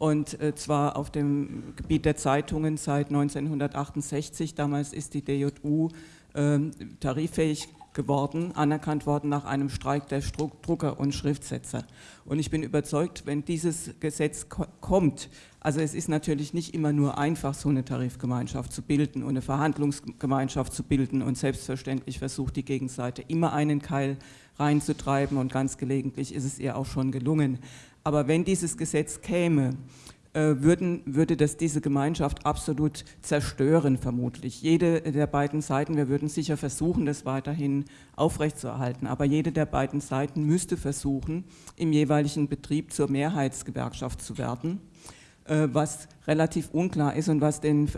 und äh, zwar auf dem Gebiet der Zeitungen seit 1968. Damals ist die DJU ähm, tariffähig geworden, anerkannt worden nach einem Streik der Drucker und Schriftsetzer. Und ich bin überzeugt, wenn dieses Gesetz ko kommt, also es ist natürlich nicht immer nur einfach, so eine Tarifgemeinschaft zu bilden und eine Verhandlungsgemeinschaft zu bilden und selbstverständlich versucht die Gegenseite immer einen Keil reinzutreiben und ganz gelegentlich ist es ihr auch schon gelungen. Aber wenn dieses Gesetz käme, würden, würde das diese Gemeinschaft absolut zerstören, vermutlich. Jede der beiden Seiten, wir würden sicher versuchen, das weiterhin aufrechtzuerhalten, aber jede der beiden Seiten müsste versuchen, im jeweiligen Betrieb zur Mehrheitsgewerkschaft zu werden, was relativ unklar ist und was den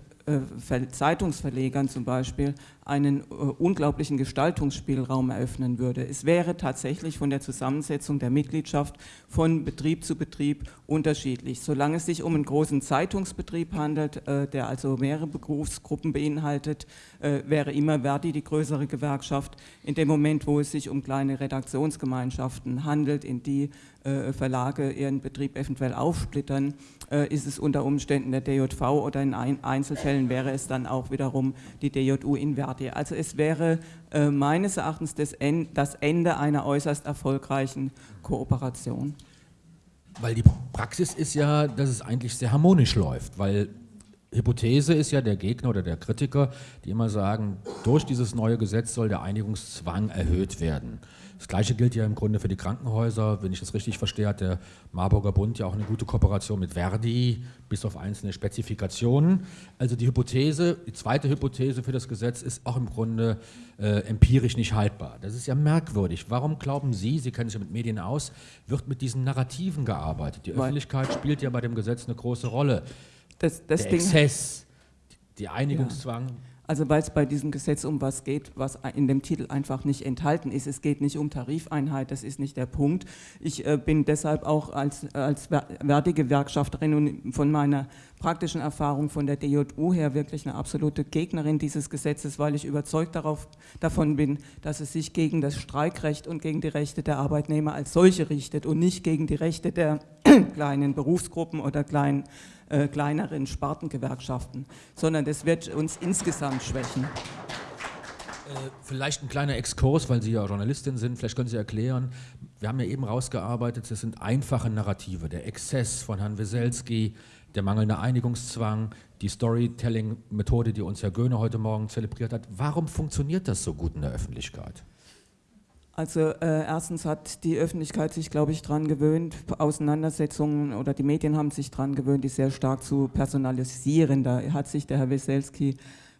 Zeitungsverlegern zum Beispiel einen unglaublichen Gestaltungsspielraum eröffnen würde. Es wäre tatsächlich von der Zusammensetzung der Mitgliedschaft von Betrieb zu Betrieb unterschiedlich. Solange es sich um einen großen Zeitungsbetrieb handelt, der also mehrere Berufsgruppen beinhaltet, wäre immer Verdi die größere Gewerkschaft. In dem Moment, wo es sich um kleine Redaktionsgemeinschaften handelt, in die Verlage ihren Betrieb eventuell aufsplittern, ist es unter Umständen der DJV oder in Einzelfällen Fällen wäre es dann auch wiederum die DJU in Verdi. Also es wäre äh, meines Erachtens das, en das Ende einer äußerst erfolgreichen Kooperation. Weil die Praxis ist ja, dass es eigentlich sehr harmonisch läuft, weil Hypothese ist ja der Gegner oder der Kritiker, die immer sagen, durch dieses neue Gesetz soll der Einigungszwang erhöht werden. Das Gleiche gilt ja im Grunde für die Krankenhäuser. Wenn ich das richtig verstehe, hat der Marburger Bund ja auch eine gute Kooperation mit Verdi, bis auf einzelne Spezifikationen. Also die Hypothese, die zweite Hypothese für das Gesetz ist auch im Grunde äh, empirisch nicht haltbar. Das ist ja merkwürdig. Warum glauben Sie, Sie kennen sich ja mit Medien aus, wird mit diesen Narrativen gearbeitet? Die Öffentlichkeit spielt ja bei dem Gesetz eine große Rolle. Das, das der Ding, Exzess, der Einigungszwang. Ja. Also weil es bei diesem Gesetz um was geht, was in dem Titel einfach nicht enthalten ist. Es geht nicht um Tarifeinheit, das ist nicht der Punkt. Ich äh, bin deshalb auch als, als Verdi-Gewerkschafterin und von meiner praktischen Erfahrung von der DJU her wirklich eine absolute Gegnerin dieses Gesetzes, weil ich überzeugt darauf, davon bin, dass es sich gegen das Streikrecht und gegen die Rechte der Arbeitnehmer als solche richtet und nicht gegen die Rechte der kleinen Berufsgruppen oder kleinen äh, kleineren Spartengewerkschaften, sondern das wird uns insgesamt schwächen. Äh, vielleicht ein kleiner Exkurs, weil Sie ja Journalistin sind, vielleicht können Sie erklären, wir haben ja eben rausgearbeitet, das sind einfache Narrative, der Exzess von Herrn Weselski, der mangelnde Einigungszwang, die Storytelling-Methode, die uns Herr Göhne heute Morgen zelebriert hat. Warum funktioniert das so gut in der Öffentlichkeit? Also äh, erstens hat die Öffentlichkeit sich, glaube ich, daran gewöhnt, Auseinandersetzungen oder die Medien haben sich daran gewöhnt, die sehr stark zu personalisieren. Da hat sich der Herr Weselski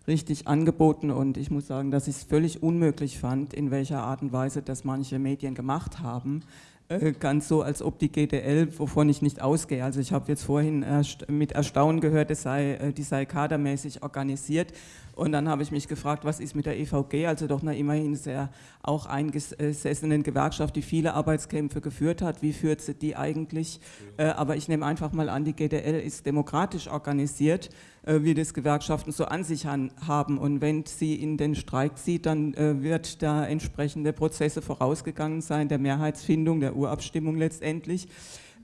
richtig angeboten und ich muss sagen, dass ich es völlig unmöglich fand, in welcher Art und Weise das manche Medien gemacht haben. Äh, ganz so, als ob die GDL, wovon ich nicht ausgehe. Also ich habe jetzt vorhin erst mit Erstaunen gehört, es sei, äh, die sei kadermäßig organisiert. Und dann habe ich mich gefragt, was ist mit der EVG, also doch eine immerhin sehr auch eingesessenen Gewerkschaft, die viele Arbeitskämpfe geführt hat. Wie führt sie die eigentlich? Äh, aber ich nehme einfach mal an, die GDL ist demokratisch organisiert, wie das Gewerkschaften so an sich haben. Und wenn sie in den Streik zieht, dann äh, wird da entsprechende Prozesse vorausgegangen sein, der Mehrheitsfindung, der Urabstimmung letztendlich.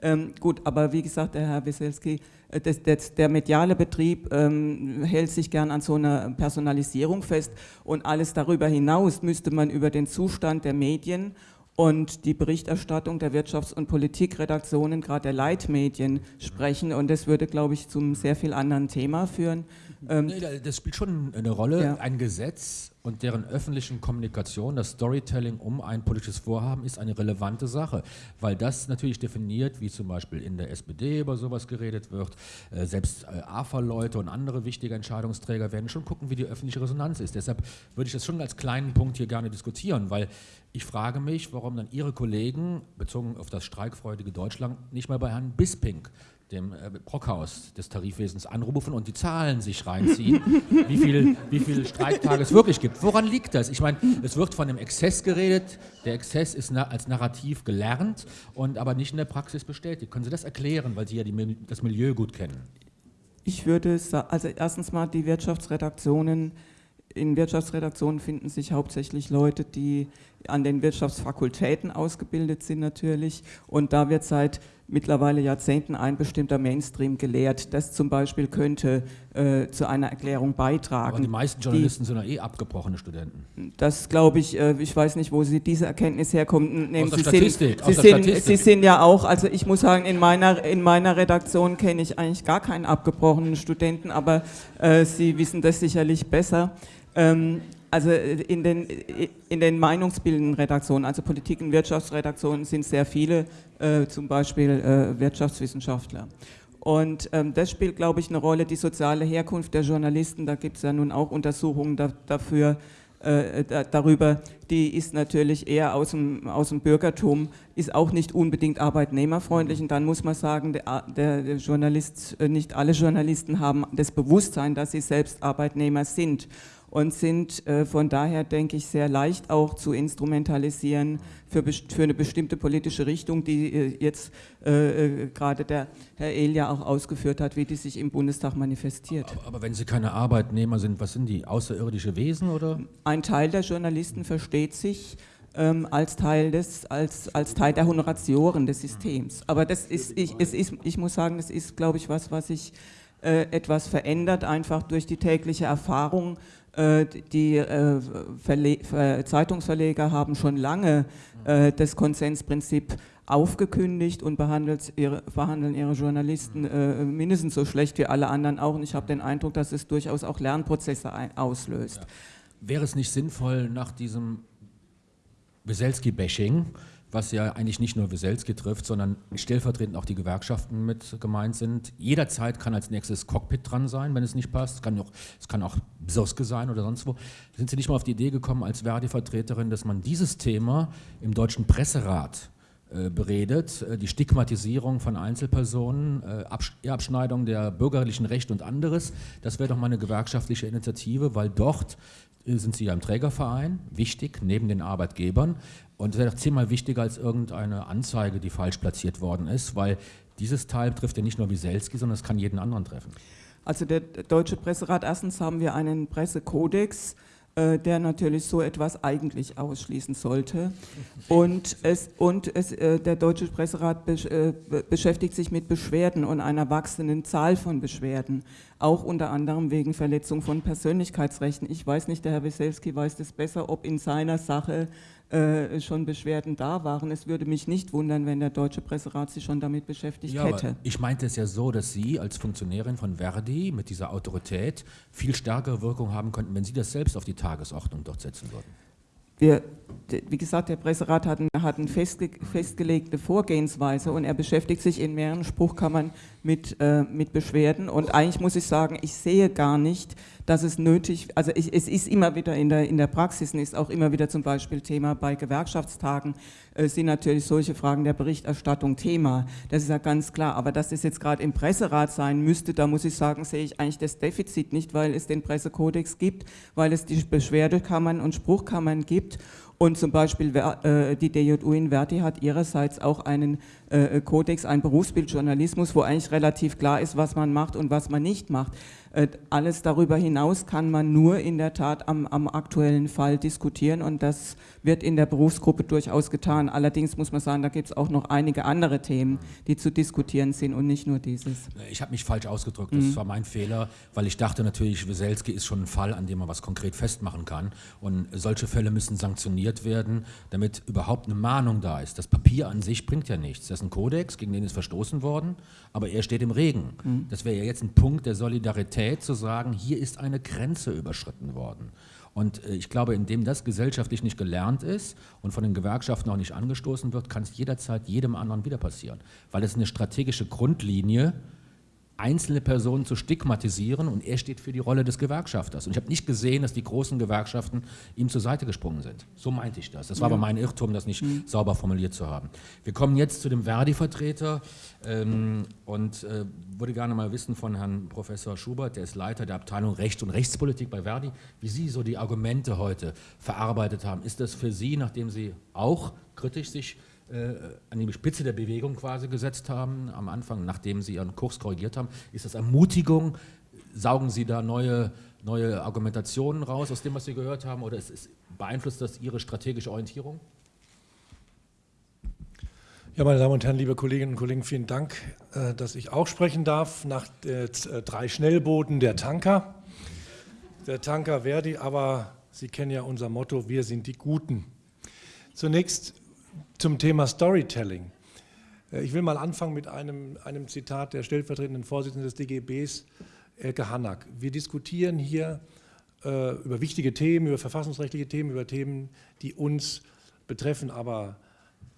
Ähm, gut, aber wie gesagt, der Herr Weselski, äh, das, das, der mediale Betrieb ähm, hält sich gern an so einer Personalisierung fest und alles darüber hinaus müsste man über den Zustand der Medien und die Berichterstattung der Wirtschafts- und Politikredaktionen, gerade der Leitmedien, sprechen. Und das würde, glaube ich, zum sehr viel anderen Thema führen. Ähm, das spielt schon eine Rolle. Ja. Ein Gesetz und deren öffentlichen Kommunikation, das Storytelling um ein politisches Vorhaben ist eine relevante Sache, weil das natürlich definiert, wie zum Beispiel in der SPD über sowas geredet wird. Äh, selbst äh, AFA-Leute und andere wichtige Entscheidungsträger werden schon gucken, wie die öffentliche Resonanz ist. Deshalb würde ich das schon als kleinen Punkt hier gerne diskutieren, weil ich frage mich, warum dann Ihre Kollegen, bezogen auf das streikfreudige Deutschland, nicht mal bei Herrn Bisping dem äh, Brockhaus des Tarifwesens anrufen und die Zahlen sich reinziehen, wie viele wie viel Streiktage es wirklich gibt. Woran liegt das? Ich meine, es wird von dem Exzess geredet. Der Exzess ist na als Narrativ gelernt und aber nicht in der Praxis bestätigt. Können Sie das erklären, weil Sie ja die, das Milieu gut kennen? Ich würde sagen, also erstens mal die Wirtschaftsredaktionen in Wirtschaftsredaktionen finden sich hauptsächlich Leute, die an den Wirtschaftsfakultäten ausgebildet sind natürlich. Und da wird seit mittlerweile Jahrzehnten ein bestimmter Mainstream gelehrt. Das zum Beispiel könnte äh, zu einer Erklärung beitragen. Aber die meisten Journalisten die, sind ja eh abgebrochene Studenten. Das glaube ich, äh, ich weiß nicht, wo Sie diese Erkenntnis herkommen. Nehmen aus Sie Statistik. Sind, Sie, sind, Statistik. Sie sind ja auch, also ich muss sagen, in meiner, in meiner Redaktion kenne ich eigentlich gar keinen abgebrochenen Studenten, aber äh, Sie wissen das sicherlich besser. Ähm, also äh, in den, in den meinungsbildenden Redaktionen, also Politik- und Wirtschaftsredaktionen sind sehr viele, äh, zum Beispiel äh, Wirtschaftswissenschaftler. Und ähm, das spielt, glaube ich, eine Rolle, die soziale Herkunft der Journalisten, da gibt es ja nun auch Untersuchungen da, dafür, äh, da, darüber, die ist natürlich eher aus dem, aus dem Bürgertum, ist auch nicht unbedingt arbeitnehmerfreundlich. Und dann muss man sagen, der, der Journalist, äh, nicht alle Journalisten haben das Bewusstsein, dass sie selbst Arbeitnehmer sind und sind äh, von daher, denke ich, sehr leicht auch zu instrumentalisieren für, für eine bestimmte politische Richtung, die äh, jetzt äh, äh, gerade der Herr Elia auch ausgeführt hat, wie die sich im Bundestag manifestiert. Aber, aber, wenn Sie keine Arbeitnehmer sind, was sind die? Außerirdische Wesen oder? Ein Teil der Journalisten versteht sich ähm, als, Teil des, als, als Teil der Honoratioren des Systems. Aber das ist, ich, es ist, ich muss sagen, das ist, glaube ich, was, was ich äh, etwas verändert, einfach durch die tägliche Erfahrung. Äh, die äh, Zeitungsverleger haben schon lange äh, das Konsensprinzip aufgekündigt und ihre, behandeln ihre Journalisten äh, mindestens so schlecht wie alle anderen auch. Und ich habe den Eindruck, dass es durchaus auch Lernprozesse auslöst. Ja. Wäre es nicht sinnvoll, nach diesem Weselski-Bashing, was ja eigentlich nicht nur Weselski trifft, sondern stellvertretend auch die Gewerkschaften mit gemeint sind. Jederzeit kann als nächstes Cockpit dran sein, wenn es nicht passt. Es kann auch, es kann auch Bsirske sein oder sonst wo. Sind Sie nicht mal auf die Idee gekommen als Verdi-Vertreterin, dass man dieses Thema im Deutschen Presserat beredet, äh, die Stigmatisierung von Einzelpersonen, äh, Abschneidung der bürgerlichen Rechte und anderes. Das wäre doch mal eine gewerkschaftliche Initiative, weil dort sind Sie ja im Trägerverein, wichtig, neben den Arbeitgebern. Und es wäre doch zehnmal wichtiger als irgendeine Anzeige, die falsch platziert worden ist, weil dieses Teil trifft ja nicht nur Wieselski, sondern es kann jeden anderen treffen. Also der Deutsche Presserat, erstens haben wir einen Pressekodex, äh, der natürlich so etwas eigentlich ausschließen sollte. Und, es, und es, äh, der Deutsche Presserat besch äh, beschäftigt sich mit Beschwerden und einer wachsenden Zahl von Beschwerden, auch unter anderem wegen Verletzung von Persönlichkeitsrechten. Ich weiß nicht, der Herr Weselski weiß das besser, ob in seiner Sache äh, schon Beschwerden da waren. Es würde mich nicht wundern, wenn der Deutsche Presserat sich schon damit beschäftigt ja, hätte. ich meinte es ja so, dass Sie als Funktionärin von Verdi mit dieser Autorität viel stärkere Wirkung haben könnten, wenn Sie das selbst auf die Tagesordnung dort setzen würden. Wir, wie gesagt, der Presserat hat, hat eine festge festgelegte Vorgehensweise und er beschäftigt sich in mehreren Spruchkammern mit, äh, mit Beschwerden. Und eigentlich muss ich sagen, ich sehe gar nicht, dass es nötig, also ich, es ist immer wieder in der, in der Praxis ist auch immer wieder zum Beispiel Thema bei Gewerkschaftstagen, äh, sind natürlich solche Fragen der Berichterstattung Thema. Das ist ja ganz klar. Aber dass das jetzt gerade im Presserat sein müsste, da muss ich sagen, sehe ich eigentlich das Defizit nicht, weil es den Pressekodex gibt, weil es die Beschwerdekammern und Spruchkammern gibt und zum Beispiel äh, die DJU in Verti hat ihrerseits auch einen äh, Kodex, einen Berufsbildjournalismus, wo eigentlich relativ klar ist, was man macht und was man nicht macht. Äh, alles darüber hinaus kann man nur in der Tat am, am, aktuellen Fall diskutieren und das wird in der Berufsgruppe durchaus getan. Allerdings muss man sagen, da gibt es auch noch einige andere Themen, die zu diskutieren sind und nicht nur dieses. Ich habe mich falsch ausgedrückt, das mhm. war mein Fehler, weil ich dachte natürlich, Weselski ist schon ein Fall, an dem man was konkret festmachen kann und solche Fälle müssen sanktioniert werden, damit überhaupt eine Mahnung da ist. Das Papier an sich bringt ja nichts. Das ist ein Kodex, gegen den ist verstoßen worden, aber er steht im Regen. Mhm. Das wäre ja jetzt ein Punkt der Solidarität zu sagen, hier ist eine Grenze überschritten worden. Und äh, ich glaube, indem das gesellschaftlich nicht gelernt ist und von den Gewerkschaften auch nicht angestoßen wird, kann es jederzeit jedem anderen wieder passieren. Weil es eine strategische Grundlinie ist einzelne Personen zu stigmatisieren und er steht für die Rolle des Gewerkschafters. Und ich habe nicht gesehen, dass die großen Gewerkschaften ihm zur Seite gesprungen sind. So meinte ich das. Das war ja. aber mein Irrtum, das nicht mhm. sauber formuliert zu haben. Wir kommen jetzt zu dem Verdi-Vertreter ähm, und äh, würde gerne mal wissen von Herrn Professor Schubert, der ist Leiter der Abteilung Recht und Rechtspolitik bei Verdi, wie Sie so die Argumente heute verarbeitet haben. Ist das für Sie, nachdem Sie auch kritisch sich an die Spitze der Bewegung quasi gesetzt haben, am Anfang, nachdem Sie Ihren Kurs korrigiert haben. Ist das Ermutigung? Saugen Sie da neue, neue Argumentationen raus aus dem, was Sie gehört haben, oder ist, beeinflusst das Ihre strategische Orientierung? Ja, meine Damen und Herren, liebe Kolleginnen und Kollegen, vielen Dank, äh, dass ich auch sprechen darf nach äh, drei Schnellbooten der Tanker. Der Tanker Verdi, aber Sie kennen ja unser Motto, wir sind die Guten. Zunächst zum Thema Storytelling. Äh, ich will mal anfangen mit einem, einem Zitat der stellvertretenden Vorsitzenden des DGBs, Elke Hannack. Wir diskutieren hier äh, über wichtige Themen, über verfassungsrechtliche Themen, über Themen, die uns betreffen, aber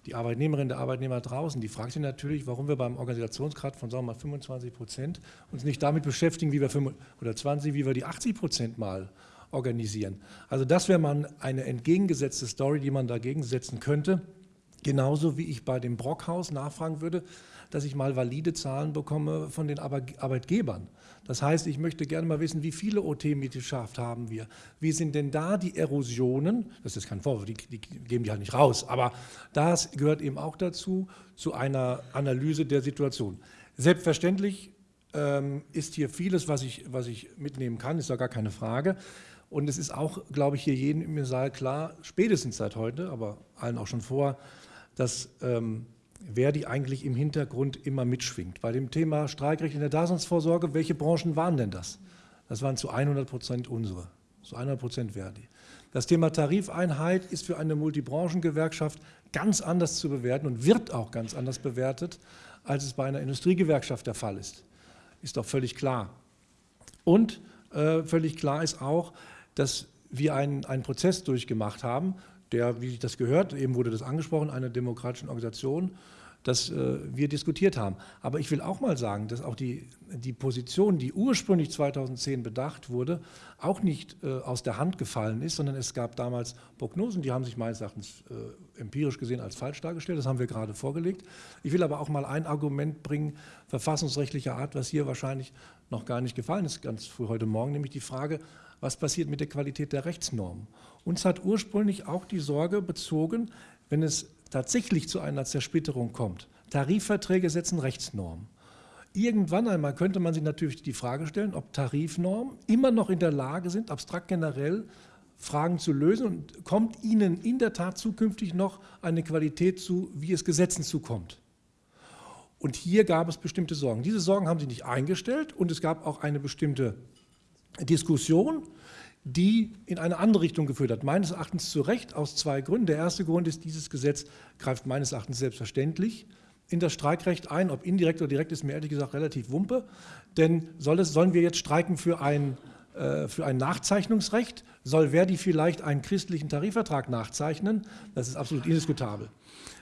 die Arbeitnehmerinnen und Arbeitnehmer draußen, die fragt sich natürlich, warum wir beim Organisationsgrad von sagen wir mal 25 Prozent uns nicht damit beschäftigen, wie wir 5, oder 20, wie wir die 80 Prozent mal organisieren. Also das wäre mal eine entgegengesetzte Story, die man dagegen setzen könnte. Genauso wie ich bei dem Brockhaus nachfragen würde, dass ich mal valide Zahlen bekomme von den Arbeitgebern. Das heißt, ich möchte gerne mal wissen, wie viele OT-Mitgliedschaft haben wir? Wie sind denn da die Erosionen? Das ist kein Vorwurf, die, die, geben die halt nicht raus, aber das gehört eben auch dazu, zu einer Analyse der Situation. Selbstverständlich ähm, ist hier vieles, was ich, was ich mitnehmen kann, ist ja gar keine Frage. Und es ist auch, glaube ich, hier jedem im Saal klar, spätestens seit heute, aber allen auch schon vor, dass ähm, Verdi eigentlich im Hintergrund immer mitschwingt. Bei dem Thema Streikrecht in der Daseinsvorsorge, welche Branchen waren denn das? Das waren zu 100 Prozent unsere, zu 100 Prozent Verdi. Das Thema Tarifeinheit ist für eine Multibranchengewerkschaft ganz anders zu bewerten und wird auch ganz anders bewertet, als es bei einer Industriegewerkschaft der Fall ist. Ist doch völlig klar. Und äh, völlig klar ist auch, dass wir einen, einen Prozess durchgemacht haben, der, wie das gehört, eben wurde das angesprochen, einer demokratischen Organisation, dass äh, wir diskutiert haben. Aber ich will auch mal sagen, dass auch die, die Position, die ursprünglich 2010 bedacht wurde, auch nicht äh, aus der Hand gefallen ist, sondern es gab damals Prognosen, die haben sich meines Erachtens äh, empirisch gesehen als falsch dargestellt. Das haben wir gerade vorgelegt. Ich will aber auch mal ein Argument bringen, verfassungsrechtlicher Art, was hier wahrscheinlich noch gar nicht gefallen ist, ganz früh heute Morgen, nämlich die Frage, was passiert mit der Qualität der Rechtsnormen. Uns hat ursprünglich auch die Sorge bezogen, wenn es tatsächlich zu einer Zersplitterung kommt. Tarifverträge setzen Rechtsnormen. Irgendwann einmal könnte man sich natürlich die Frage stellen, ob Tarifnormen immer noch in der Lage sind, abstrakt generell Fragen zu lösen und kommt ihnen in der Tat zukünftig noch eine Qualität zu, wie es Gesetzen zukommt. Und hier gab es bestimmte Sorgen. Diese Sorgen haben sie nicht eingestellt und es gab auch eine bestimmte Diskussion, die in eine andere Richtung geführt hat. Meines Erachtens zu Recht aus zwei Gründen. Der erste Grund ist, dieses Gesetz greift meines Erachtens selbstverständlich in das Streikrecht ein. Ob indirekt oder direkt ist mir ehrlich gesagt relativ wumpe. Denn soll es, sollen wir jetzt streiken für ein, äh, für ein Nachzeichnungsrecht? Soll Verdi vielleicht einen christlichen Tarifvertrag nachzeichnen? Das ist absolut indiskutabel.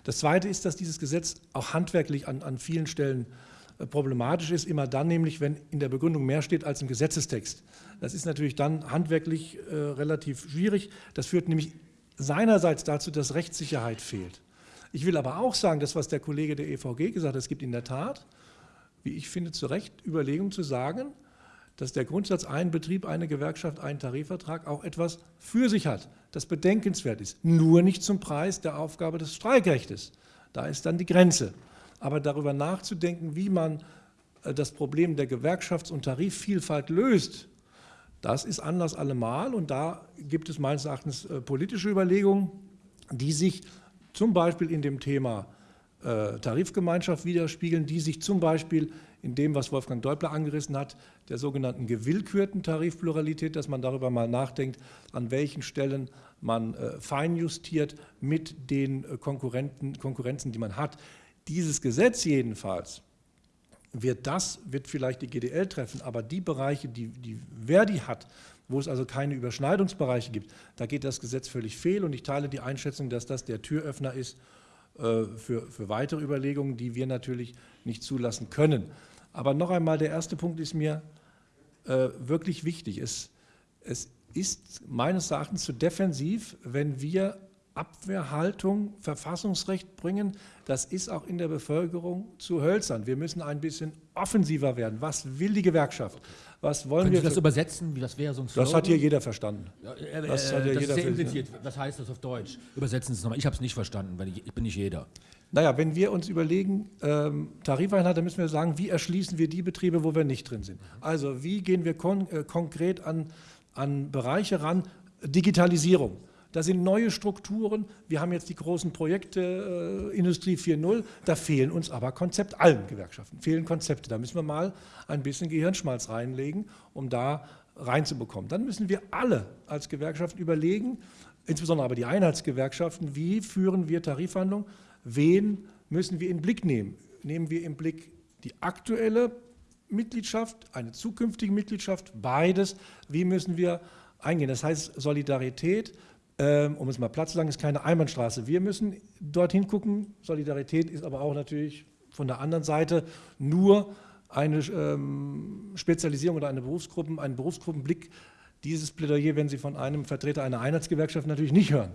Das Zweite ist, dass dieses Gesetz auch handwerklich an, an vielen Stellen äh, problematisch ist, immer dann nämlich, wenn in der Begründung mehr steht als im Gesetzestext. Das ist natürlich dann handwerklich äh, relativ schwierig. Das führt nämlich seinerseits dazu, dass Rechtssicherheit fehlt. Ich will aber auch sagen, das, was der Kollege der EVG gesagt hat, es gibt in der Tat, wie ich finde, zu Recht Überlegungen zu sagen, dass der Grundsatz ein Betrieb, eine Gewerkschaft, ein Tarifvertrag auch etwas für sich hat, das bedenkenswert ist. Nur nicht zum Preis der Aufgabe des Streikrechtes. Da ist dann die Grenze. Aber darüber nachzudenken, wie man äh, das Problem der Gewerkschafts- und Tarifvielfalt löst, das ist Anlass allemal und da gibt es meines Erachtens äh, politische Überlegungen, die sich zum Beispiel in dem Thema äh, Tarifgemeinschaft widerspiegeln, die sich zum Beispiel in dem, was Wolfgang Deubler angerissen hat, der sogenannten gewillkürten Tarifpluralität, dass man darüber mal nachdenkt, an welchen Stellen man feinjustiert mit den Konkurrenten, Konkurrenzen, die man hat. Dieses Gesetz jedenfalls wird das, wird vielleicht die GDL treffen, aber die Bereiche, die, die Verdi hat, wo es also keine Überschneidungsbereiche gibt, da geht das Gesetz völlig fehl und ich teile die Einschätzung, dass das der Türöffner ist äh, für, für weitere Überlegungen, die wir natürlich nicht zulassen können. Aber noch einmal, der erste Punkt ist mir äh, wirklich wichtig. Es, es ist meines Erachtens zu defensiv, wenn wir Abwehrhaltung, Verfassungsrecht bringen. Das ist auch in der Bevölkerung zu hölzern. Wir müssen ein bisschen offensiver werden. Was will die Gewerkschaft? Was wollen Können wir? Sie das übersetzen? Wie das wäre so ein das hat hier jeder verstanden. Ja, äh, Das hat ja das jeder impliziert. Was heißt das auf Deutsch? Übersetzen Sie es nochmal. Ich habe es nicht verstanden, weil ich, ich bin nicht jeder. Naja, wenn wir uns überlegen, ähm, Tarifeinheit, dann müssen wir sagen, wie erschließen wir die Betriebe, wo wir nicht drin sind. Also wie gehen wir kon äh, konkret an, an Bereiche ran? Digitalisierung. Da sind neue Strukturen. Wir haben jetzt die großen Projekte äh, Industrie 4.0. Da fehlen uns aber Konzepte, allen Gewerkschaften fehlen Konzepte. Da müssen wir mal ein bisschen Gehirnschmalz reinlegen, um da reinzubekommen. Dann müssen wir alle als Gewerkschaft überlegen, insbesondere aber die Einheitsgewerkschaften, wie führen wir Tarifverhandlungen, wen müssen wir in Blick nehmen. Nehmen wir im Blick die aktuelle Mitgliedschaft, eine zukünftige Mitgliedschaft, beides. Wie müssen wir eingehen? Das heißt, Solidarität, ähm, um es mal platt zu sagen, ist keine Einbahnstraße. Wir müssen dorthin gucken. Solidarität ist aber auch natürlich von der anderen Seite nur eine ähm, Spezialisierung oder eine Berufsgruppen, einen Berufsgruppenblick. Dieses Plädoyer, wenn Sie von einem Vertreter einer Einheitsgewerkschaft natürlich nicht hören.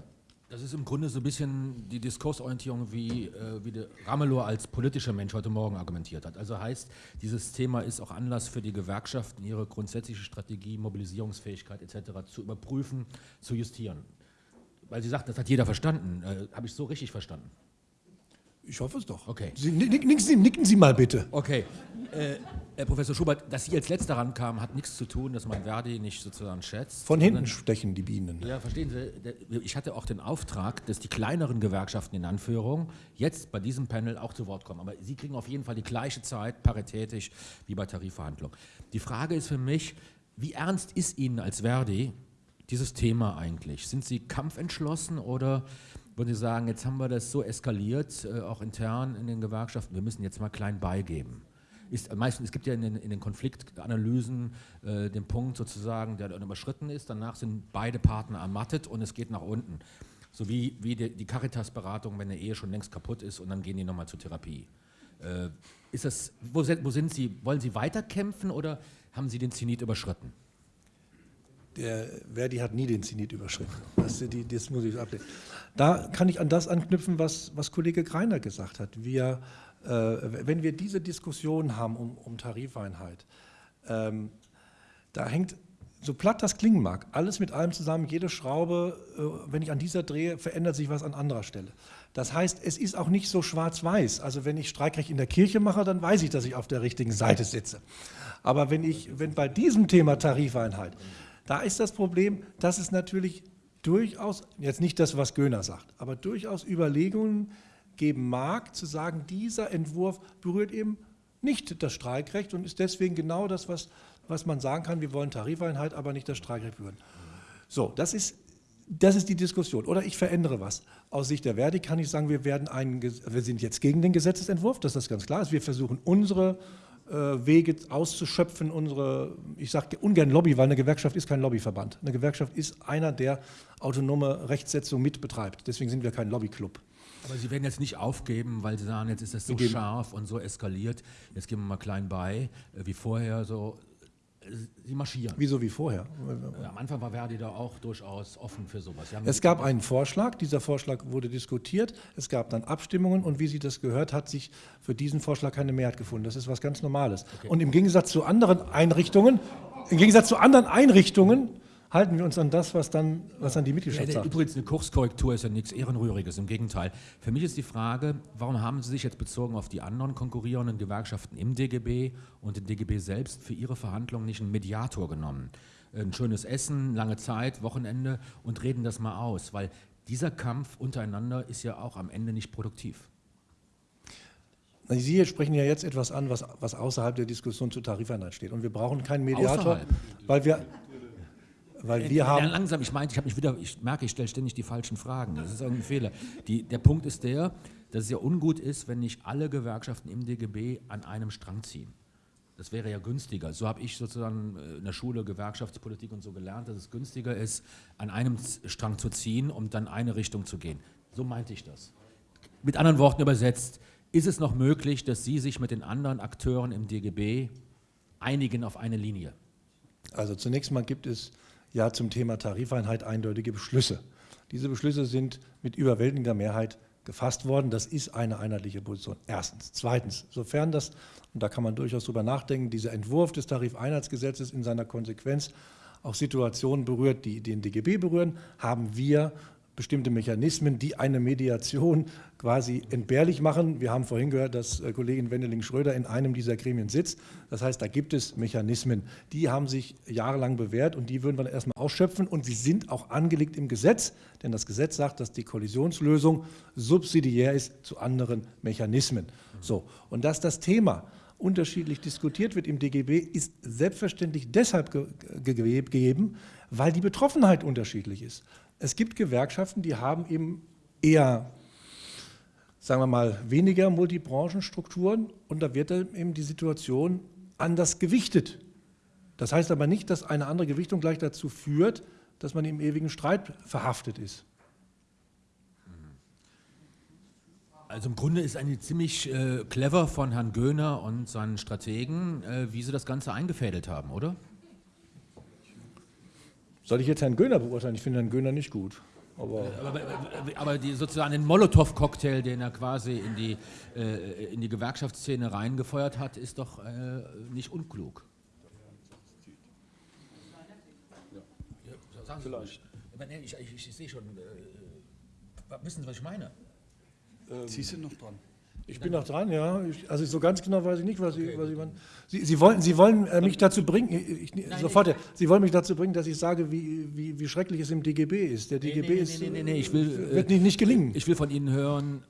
Das ist im Grunde so ein bisschen die Diskursorientierung, wie, äh, wie Ramelow als politischer Mensch heute Morgen argumentiert hat. Also heißt, dieses Thema ist auch Anlass für die Gewerkschaften, ihre grundsätzliche Strategie, Mobilisierungsfähigkeit etc. zu überprüfen, zu justieren. Weil Sie sagt, das hat jeder verstanden. Äh, Habe ich so richtig verstanden? Ich hoffe es doch. Okay. Sie, nicken, Sie, nicken Sie mal bitte. Okay. Äh, Herr Professor Schubert, dass Sie als Letzter rankamen, hat nichts zu tun, dass man Verdi nicht sozusagen schätzt. Von hinten stechen die Bienen. Ja, verstehen Sie, ich hatte auch den Auftrag, dass die kleineren Gewerkschaften in Anführung jetzt bei diesem Panel auch zu Wort kommen. Aber Sie kriegen auf jeden Fall die gleiche Zeit, paritätisch, wie bei Tarifverhandlungen. Die Frage ist für mich, wie ernst ist Ihnen als Verdi dieses Thema eigentlich? Sind Sie kampfentschlossen oder würden Sie sagen, jetzt haben wir das so eskaliert, äh, auch intern in den Gewerkschaften, wir müssen jetzt mal klein beigeben? ist meistens, es gibt ja in den, in den Konfliktanalysen äh, den Punkt sozusagen, der dann überschritten ist, danach sind beide Partner ermattet und es geht nach unten. So wie, wie die, die Caritas-Beratung, wenn eine Ehe schon längst kaputt ist und dann gehen die nochmal zur Therapie. Äh, ist das, wo, wo sind Sie, wollen Sie weiterkämpfen oder haben Sie den Zenit überschritten? Der Verdi hat nie den Zenit überschritten. Das, die, das muss ich ablehnen. Da kann ich an das anknüpfen, was, was Kollege Greiner gesagt hat. Wir äh, wenn wir diese Diskussion haben um, um Tarifeinheit, ähm, da hängt, so platt das klingen mag, alles mit allem zusammen, jede Schraube, äh, wenn ich an dieser drehe, verändert sich was an anderer Stelle. Das heißt, es ist auch nicht so schwarz-weiß. Also wenn ich Streikrecht in der Kirche mache, dann weiß ich, dass ich auf der richtigen Seite sitze. Aber wenn, ich, wenn bei diesem Thema Tarifeinheit, da ist das Problem, dass es natürlich durchaus, jetzt nicht das, was Göhner sagt, aber durchaus Überlegungen geben mag, zu sagen, dieser Entwurf berührt eben nicht das Streikrecht und ist deswegen genau das, was, was man sagen kann, wir wollen Tarifeinheit, aber nicht das Streikrecht berühren. So, das ist, das ist die Diskussion. Oder ich verändere was. Aus Sicht der Verdi kann ich sagen, wir, werden einen, wir sind jetzt gegen den Gesetzesentwurf, dass das ganz klar ist. Wir versuchen unsere Wege auszuschöpfen, unsere, ich sage ungern Lobby, weil eine Gewerkschaft ist kein Lobbyverband. Eine Gewerkschaft ist einer, der autonome Rechtsetzung mitbetreibt. Deswegen sind wir kein Lobbyclub. Aber Sie werden jetzt nicht aufgeben, weil Sie sagen, jetzt ist das so scharf und so eskaliert. Jetzt gehen wir mal klein bei, äh, wie vorher so. Sie marschieren. Wieso wie vorher? Am Anfang war Verdi da auch durchaus offen für sowas. Es gab einen Vorschlag, dieser Vorschlag wurde diskutiert, es gab dann Abstimmungen und wie Sie das gehört, hat sich für diesen Vorschlag keine Mehrheit gefunden. Das ist was ganz Normales. Okay. Und im Gegensatz zu anderen Einrichtungen, im Gegensatz zu anderen Einrichtungen halten wir uns an das, was dann, was dann die Mitgliedschaft ja, sagt. Übrigens, eine Kurskorrektur ist ja nichts Ehrenrühriges, im Gegenteil. Für mich ist die Frage, warum haben Sie sich jetzt bezogen auf die anderen konkurrierenden Gewerkschaften im DGB und im DGB selbst für Ihre Verhandlungen nicht einen Mediator genommen? Ein schönes Essen, lange Zeit, Wochenende und reden das mal aus, weil dieser Kampf untereinander ist ja auch am Ende nicht produktiv. Sie sprechen ja jetzt etwas an, was, was außerhalb der Diskussion zur Tarifeinheit steht. Und wir brauchen keinen Mediator, außerhalb. weil wir, weil äh, wir haben langsam, ich meine, ich mich wieder, ich merke, ich stelle ständig die falschen Fragen. Das ist irgendein Fehler. Die, der Punkt ist der, dass es ja ungut ist, wenn nicht alle Gewerkschaften im DGB an einem Strang ziehen. Das wäre ja günstiger. So habe ich sozusagen äh, in der Schule Gewerkschaftspolitik und so gelernt, dass es günstiger ist, an einem Strang zu ziehen, um dann eine Richtung zu gehen. So meinte ich das. Mit anderen Worten übersetzt, ist es noch möglich, dass Sie sich mit den anderen Akteuren im DGB einigen auf eine Linie? Also zunächst mal gibt es ja zum Thema Tarifeinheit eindeutige Beschlüsse. Diese Beschlüsse sind mit überwältigender Mehrheit gefasst worden. Das ist eine einheitliche Position. Erstens. Zweitens, sofern das, und da kann man durchaus drüber nachdenken, dieser Entwurf des Tarifeinheitsgesetzes in seiner Konsequenz auch Situationen berührt, die den DGB berühren, haben wir bestimmte Mechanismen, die eine Mediation quasi entbehrlich machen. Wir haben vorhin gehört, dass äh, Kollegin Wendeling-Schröder in einem dieser Gremien sitzt. Das heißt, da gibt es Mechanismen, die haben sich jahrelang bewährt und die würden wir erstmal ausschöpfen und sie sind auch angelegt im Gesetz, denn das Gesetz sagt, dass die Kollisionslösung subsidiär ist zu anderen Mechanismen. So, und dass das Thema unterschiedlich diskutiert wird im DGB, ist selbstverständlich deshalb ge gegeben, weil die Betroffenheit unterschiedlich ist. Es gibt Gewerkschaften, die haben eben eher, sagen wir mal, weniger Multibranchenstrukturen und da wird dann eben die Situation anders gewichtet. Das heißt aber nicht, dass eine andere Gewichtung gleich dazu führt, dass man im ewigen Streit verhaftet ist. Also im Grunde ist eigentlich ziemlich äh, clever von Herrn Göhner und seinen Strategen, äh, wie sie das Ganze eingefädelt haben, oder? Soll ich jetzt Herrn Göhner beurteilen? Ich finde Herrn Göhner nicht gut. Aber, aber, aber die, sozusagen den Molotow-Cocktail, den er quasi in die, äh, in die Gewerkschaftsszene reingefeuert hat, ist doch äh, nicht unklug. Ja, sagen Sie Vielleicht. Ich, ich, ich, sehe schon, äh, wissen Sie, was ich meine? Ähm, Sie sind noch dran. Ich bin noch dran, ja. Ich, also so ganz genau weiß ich nicht, was Sie, was Sie meinen. Sie, Sie wollen, Sie wollen äh, mich dazu bringen, ich, ich, sofort, Sie wollen mich dazu bringen, dass ich sage, wie, wie, wie schrecklich es im DGB ist. Der DGB nee, ist, nee, nee, nee, ich will, wird nicht, nicht gelingen. Ich will von Ihnen hören,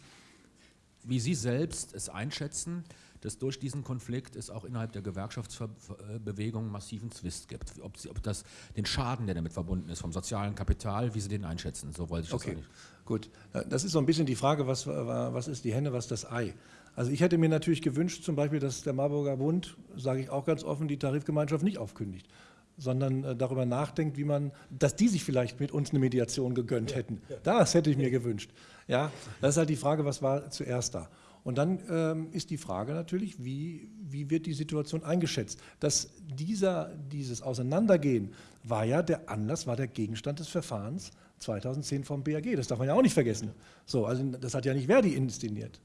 wie Sie selbst es einschätzen, dass durch diesen Konflikt es auch innerhalb der Gewerkschaftsbewegung massiven Zwist gibt. Ob, Sie, ob das den Schaden, der damit verbunden ist, vom sozialen Kapital, wie Sie den einschätzen. So wollte ich okay. das nicht. Gut, das ist so ein bisschen die Frage, was, was ist die Henne, was das Ei? Also ich hätte mir natürlich gewünscht, zum Beispiel, dass der Marburger Bund, sage ich auch ganz offen, die Tarifgemeinschaft nicht aufkündigt, sondern äh, darüber nachdenkt, wie man, dass die sich vielleicht mit uns eine Mediation gegönnt hätten. Das hätte ich mir gewünscht. Ja, das ist halt die Frage, was war zuerst da? Und dann ähm, ist die Frage natürlich, wie, wie wird die Situation eingeschätzt? Dass dieser, dieses Auseinandergehen war ja der Anlass, war der Gegenstand des Verfahrens 2010 vom BAG. Das darf man ja auch nicht vergessen. So, also das hat ja nicht Verdi inszeniert.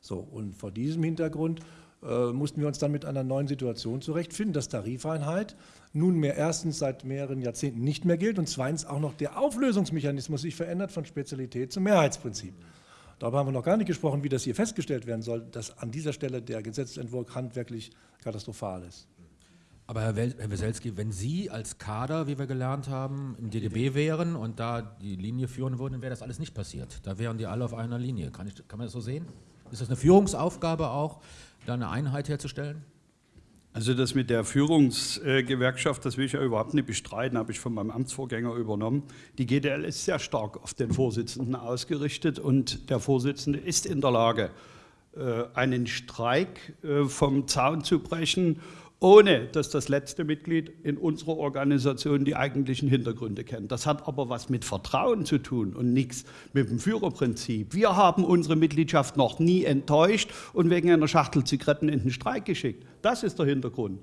So, und vor diesem Hintergrund äh, mussten wir uns dann mit einer neuen Situation zurechtfinden, dass Tarifeinheit nunmehr erstens seit mehreren Jahrzehnten nicht mehr gilt und zweitens auch noch der Auflösungsmechanismus sich verändert von Spezialität zum Mehrheitsprinzip. Darüber haben wir noch gar nicht gesprochen, wie das hier festgestellt werden soll, dass an dieser Stelle der Gesetzentwurf handwerklich katastrophal ist. Aber Herr, Herr Weselski, wenn Sie als Kader, wie wir gelernt haben, im DGB wären und da die Linie führen würden, wäre das alles nicht passiert. Da wären die alle auf einer Linie. Kann, ich, kann man das so sehen? Ist das eine Führungsaufgabe auch, da eine Einheit herzustellen? Also das mit der Führungsgewerkschaft, das will ich ja überhaupt nicht bestreiten, habe ich von meinem Amtsvorgänger übernommen. Die GDL ist sehr stark auf den Vorsitzenden ausgerichtet und der Vorsitzende ist in der Lage, äh, einen Streik äh, vom Zaun zu brechen ohne dass das letzte Mitglied in unserer Organisation die eigentlichen Hintergründe kennt. Das hat aber was mit Vertrauen zu tun und nichts mit dem Führerprinzip. Wir haben unsere Mitgliedschaft noch nie enttäuscht und wegen einer Schachtel Zigaretten in den Streik geschickt. Das ist der Hintergrund.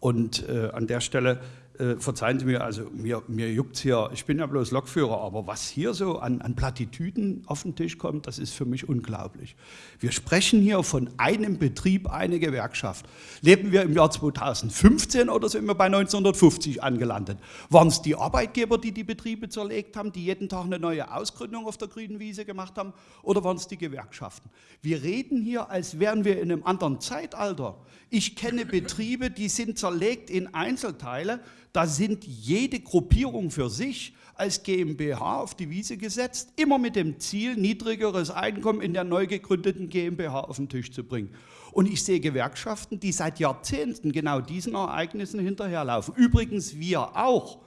Und äh, an der Stelle äh, verzeihen Sie mir, also mir, mir juckt hier, ich bin ja bloß Lokführer, aber was hier so an, an Plattitüden auf den Tisch kommt, das ist für mich unglaublich. Wir sprechen hier von einem Betrieb, eine Gewerkschaft. Leben wir im Jahr 2015 oder sind wir bei 1950 angelandet? Waren es die Arbeitgeber, die die Betriebe zerlegt haben, die jeden Tag eine neue Ausgründung auf der grünen Wiese gemacht haben, oder waren es die Gewerkschaften? Wir reden hier, als wären wir in einem anderen Zeitalter. Ich kenne Betriebe, die sind zerlegt in Einzelteile, da sind jede Gruppierung für sich als GmbH auf die Wiese gesetzt, immer mit dem Ziel, niedrigeres Einkommen in der neu gegründeten GmbH auf den Tisch zu bringen. Und ich sehe Gewerkschaften, die seit Jahrzehnten genau diesen Ereignissen hinterherlaufen. Übrigens wir auch.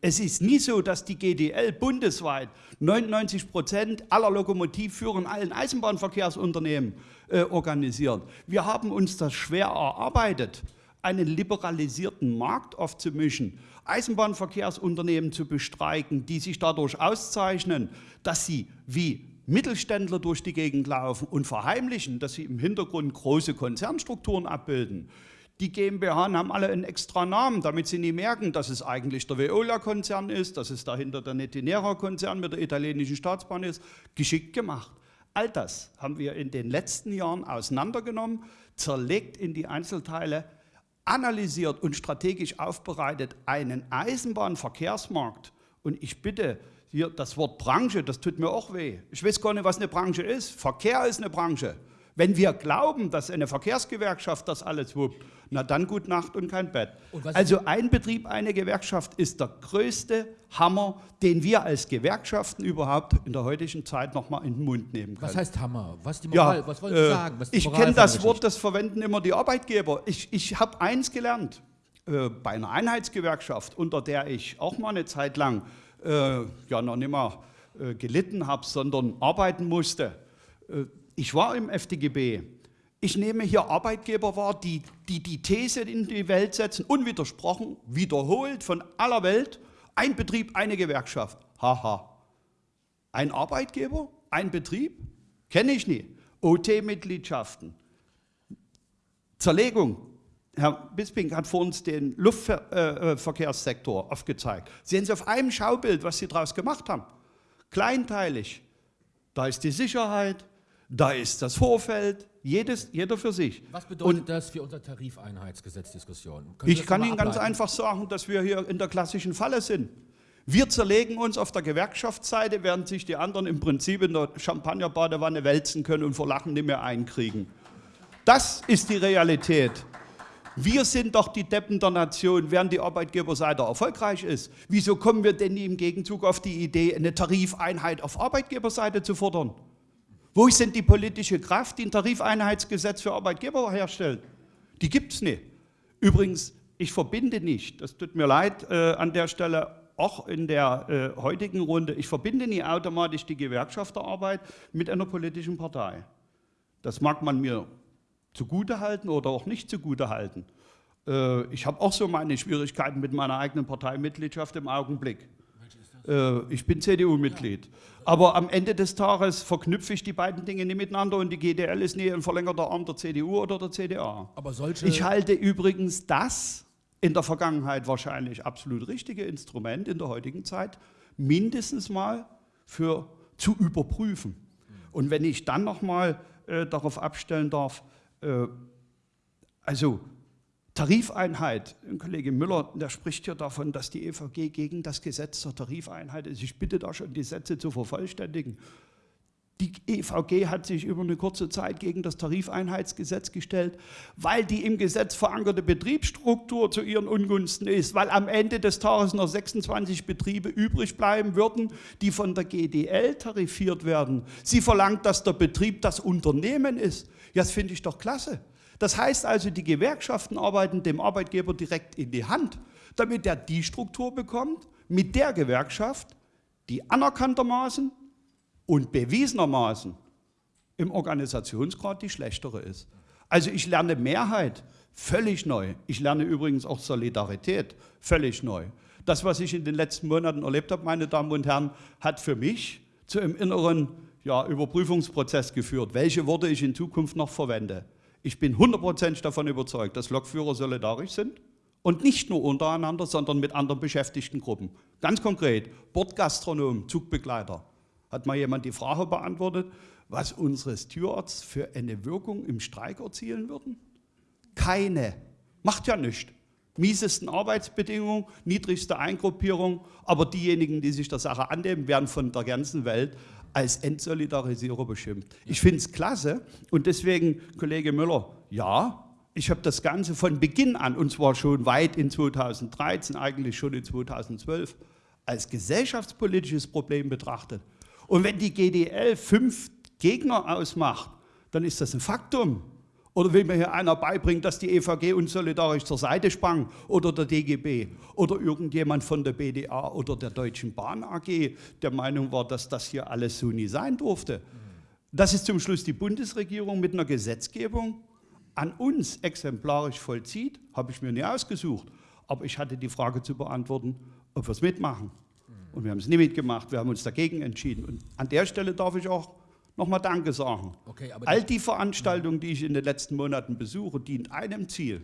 Es ist nie so, dass die GDL bundesweit 99 Prozent aller Lokomotivführer in allen Eisenbahnverkehrsunternehmen äh, organisiert. Wir haben uns das schwer erarbeitet einen liberalisierten Markt aufzumischen, Eisenbahnverkehrsunternehmen zu bestreiken, die sich dadurch auszeichnen, dass sie wie Mittelständler durch die Gegend laufen und verheimlichen, dass sie im Hintergrund große Konzernstrukturen abbilden. Die GmbH haben alle einen extra Namen, damit sie nie merken, dass es eigentlich der Veolia-Konzern ist, dass es dahinter der Netinera-Konzern mit der italienischen Staatsbahn ist. Geschickt gemacht. All das haben wir in den letzten Jahren auseinandergenommen, zerlegt in die Einzelteile, analysiert und strategisch aufbereitet einen Eisenbahnverkehrsmarkt. Und ich bitte, hier das Wort Branche, das tut mir auch weh. Ich weiß gar nicht, was eine Branche ist. Verkehr ist eine Branche. Wenn wir glauben, dass eine Verkehrsgewerkschaft das alles wuppt, na dann gut Nacht und kein Bett. Und also ein Betrieb, eine Gewerkschaft ist der größte Hammer, den wir als Gewerkschaften überhaupt in der heutigen Zeit noch mal in den Mund nehmen können. Was heißt Hammer? Was die Moral? Ja, was wollen Sie äh, sagen? ich kenne das Wort, das verwenden immer die Arbeitgeber. Ich, ich habe eins gelernt äh, bei einer Einheitsgewerkschaft, unter der ich auch mal eine Zeit lang äh, ja noch nicht mal äh, gelitten habe, sondern arbeiten musste äh, ich war im FDGB. Ich nehme hier Arbeitgeber wahr, die, die die These in die Welt setzen, unwidersprochen, wiederholt von aller Welt, ein Betrieb, eine Gewerkschaft. Haha. Ein Arbeitgeber, ein Betrieb? Kenne ich nicht. OT-Mitgliedschaften. Zerlegung. Herr Bisping hat vor uns den Luftverkehrssektor äh, aufgezeigt. Sehen Sie auf einem Schaubild, was Sie daraus gemacht haben. Kleinteilig. Da ist die Sicherheit, da ist das Vorfeld, jedes, jeder für sich. Was bedeutet Und das für unsere Tarifeinheitsgesetzdiskussion? Ich kann Ihnen ganz einfach sagen, dass wir hier in der klassischen Falle sind. Wir zerlegen uns auf der Gewerkschaftsseite, während sich die anderen im Prinzip in der Champagnerbadewanne wälzen können und vor Lachen nicht mehr einkriegen. Das ist die Realität. Wir sind doch die Deppen der Nation, während die Arbeitgeberseite erfolgreich ist. Wieso kommen wir denn nie im Gegenzug auf die Idee, eine Tarifeinheit auf Arbeitgeberseite zu fordern? Wo ist denn die politische Kraft, die ein Tarifeinheitsgesetz für Arbeitgeber herstellt? Die gibt es nicht. Übrigens, ich verbinde nicht, das tut mir leid äh, an der Stelle, auch in der äh, heutigen Runde, ich verbinde nie automatisch die Gewerkschafterarbeit mit einer politischen Partei. Das mag man mir zugutehalten oder auch nicht zugutehalten. Äh, ich habe auch so meine Schwierigkeiten mit meiner eigenen Parteimitgliedschaft im Augenblick. Äh, ich bin CDU-Mitglied. Aber am Ende des Tages verknüpfe ich die beiden Dinge nicht miteinander und die GDL ist nie ein verlängerter Arm der CDU oder der CDA. Aber solche ich halte übrigens das in der Vergangenheit wahrscheinlich absolut richtige Instrument in der heutigen Zeit mindestens mal für zu überprüfen. Und wenn ich dann nochmal äh, darauf abstellen darf, äh, also Tarifeinheit, Kollege Müller, der spricht ja davon, dass die EVG gegen das Gesetz zur Tarifeinheit ist. Ich bitte da schon, die Sätze zu vervollständigen. Die EVG hat sich über eine kurze Zeit gegen das Tarifeinheitsgesetz gestellt, weil die im Gesetz verankerte Betriebsstruktur zu ihren Ungunsten ist, weil am Ende des Tages noch 26 Betriebe übrig bleiben würden, die von der GDL tarifiert werden. Sie verlangt, dass der Betrieb das Unternehmen ist. Ja, das finde ich doch klasse. Das heißt also, die Gewerkschaften arbeiten dem Arbeitgeber direkt in die Hand, damit er die Struktur bekommt, mit der Gewerkschaft, die anerkanntermaßen und bewiesenermaßen im Organisationsgrad die schlechtere ist. Also ich lerne Mehrheit völlig neu. Ich lerne übrigens auch Solidarität völlig neu. Das, was ich in den letzten Monaten erlebt habe, meine Damen und Herren, hat für mich zu einem inneren ja, Überprüfungsprozess geführt, welche Worte ich in Zukunft noch verwende. Ich bin hundertprozentig davon überzeugt, dass Lokführer solidarisch sind und nicht nur untereinander, sondern mit anderen beschäftigten Gruppen. Ganz konkret, Bordgastronom, Zugbegleiter. Hat mal jemand die Frage beantwortet, was unsere Stewards für eine Wirkung im Streik erzielen würden? Keine. Macht ja nichts. Miesesten Arbeitsbedingungen, niedrigste Eingruppierung, aber diejenigen, die sich der Sache annehmen, werden von der ganzen Welt als Entsolidarisierer beschimpft. Ich finde es klasse und deswegen, Kollege Müller, ja, ich habe das Ganze von Beginn an, und zwar schon weit in 2013, eigentlich schon in 2012, als gesellschaftspolitisches Problem betrachtet. Und wenn die GDL fünf Gegner ausmacht, dann ist das ein Faktum. Oder will mir hier einer beibringen, dass die EVG unsolidarisch zur Seite sprang oder der DGB oder irgendjemand von der BDA oder der Deutschen Bahn AG der Meinung war, dass das hier alles so nie sein durfte. Das ist zum Schluss die Bundesregierung mit einer Gesetzgebung an uns exemplarisch vollzieht, habe ich mir nie ausgesucht. Aber ich hatte die Frage zu beantworten, ob wir es mitmachen. Und wir haben es nicht mitgemacht, wir haben uns dagegen entschieden. Und an der Stelle darf ich auch nochmal Danke sagen. Okay, All die Veranstaltungen, die ich in den letzten Monaten besuche, dient einem Ziel.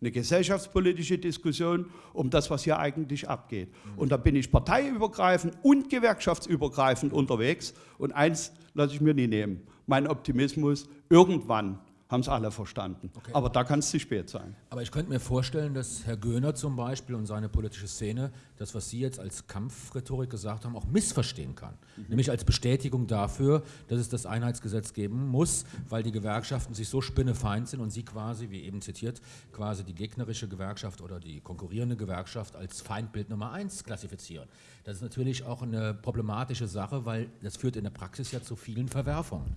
Eine gesellschaftspolitische Diskussion um das, was hier eigentlich abgeht. Mhm. Und da bin ich parteiübergreifend und gewerkschaftsübergreifend unterwegs. Und eins lasse ich mir nie nehmen. Mein Optimismus, irgendwann haben es alle verstanden. Okay. Aber da kann es zu spät sein. Aber ich könnte mir vorstellen, dass Herr Göhner zum Beispiel und seine politische Szene das, was Sie jetzt als Kampfrhetorik gesagt haben, auch missverstehen kann. Mhm. Nämlich als Bestätigung dafür, dass es das Einheitsgesetz geben muss, weil die Gewerkschaften sich so spinnefeind sind und Sie quasi, wie eben zitiert, quasi die gegnerische Gewerkschaft oder die konkurrierende Gewerkschaft als Feindbild Nummer eins klassifizieren. Das ist natürlich auch eine problematische Sache, weil das führt in der Praxis ja zu vielen Verwerfungen.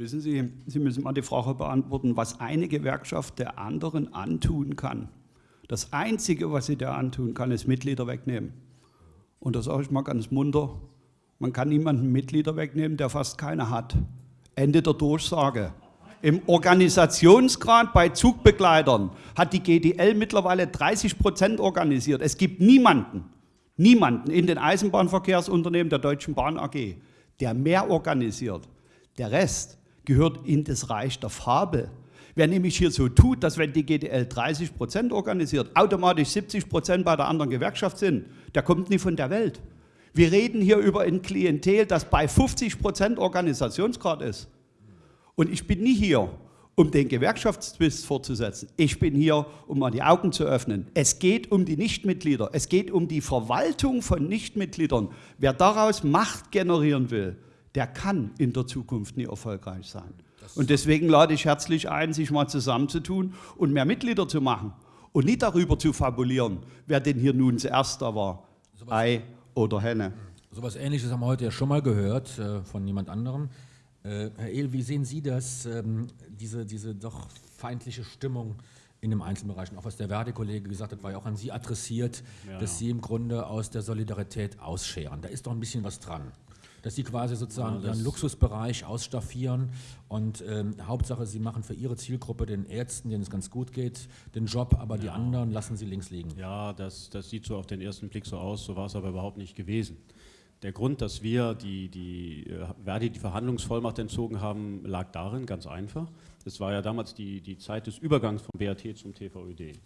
Wissen Sie, Sie müssen mal die Frage beantworten, was eine Gewerkschaft der anderen antun kann. Das Einzige, was sie der antun kann, ist Mitglieder wegnehmen. Und das sage ich mal ganz munter. Man kann niemanden Mitglieder wegnehmen, der fast keine hat. Ende der Durchsage. Im Organisationsgrad bei Zugbegleitern hat die GDL mittlerweile 30 Prozent organisiert. Es gibt niemanden, niemanden in den Eisenbahnverkehrsunternehmen der Deutschen Bahn AG, der mehr organisiert. Der Rest gehört in das Reich der Fabel. Wer nämlich hier so tut, dass wenn die GDL 30 Prozent organisiert, automatisch 70 Prozent bei der anderen Gewerkschaft sind, der kommt nicht von der Welt. Wir reden hier über ein Klientel, das bei 50 Prozent Organisationsgrad ist. Und ich bin nie hier, um den Gewerkschaftszwist fortzusetzen. Ich bin hier, um mal die Augen zu öffnen. Es geht um die Nichtmitglieder. Es geht um die Verwaltung von Nichtmitgliedern. Wer daraus Macht generieren will, der kann in der Zukunft nie erfolgreich sein. Und deswegen lade ich herzlich ein, sich mal zusammenzutun und mehr Mitglieder zu machen und nicht darüber zu fabulieren, wer denn hier nun zuerst da war, Ei oder Henne. So etwas Ähnliches haben wir heute ja schon mal gehört äh, von jemand anderem. Äh, Herr Ehl, wie sehen Sie das, ähm, diese, diese doch feindliche Stimmung in den Einzelbereichen? Auch was der Verdi-Kollege gesagt hat, war ja auch an Sie adressiert, ja. dass Sie im Grunde aus der Solidarität ausscheren. Da ist doch ein bisschen was dran dass sie quasi sozusagen ja, ihren Luxusbereich ausstaffieren und ähm, Hauptsache, sie machen für ihre Zielgruppe, den Ärzten, denen es ganz gut geht, den Job, aber ja. die anderen lassen sie links liegen. Ja, das, das sieht so auf den ersten Blick so aus, so war es aber überhaupt nicht gewesen. Der Grund, dass wir die, die äh, Verdi die Verhandlungsvollmacht entzogen haben, lag darin, ganz einfach. Es war ja damals die, die Zeit des Übergangs vom BAT zum TVÖD.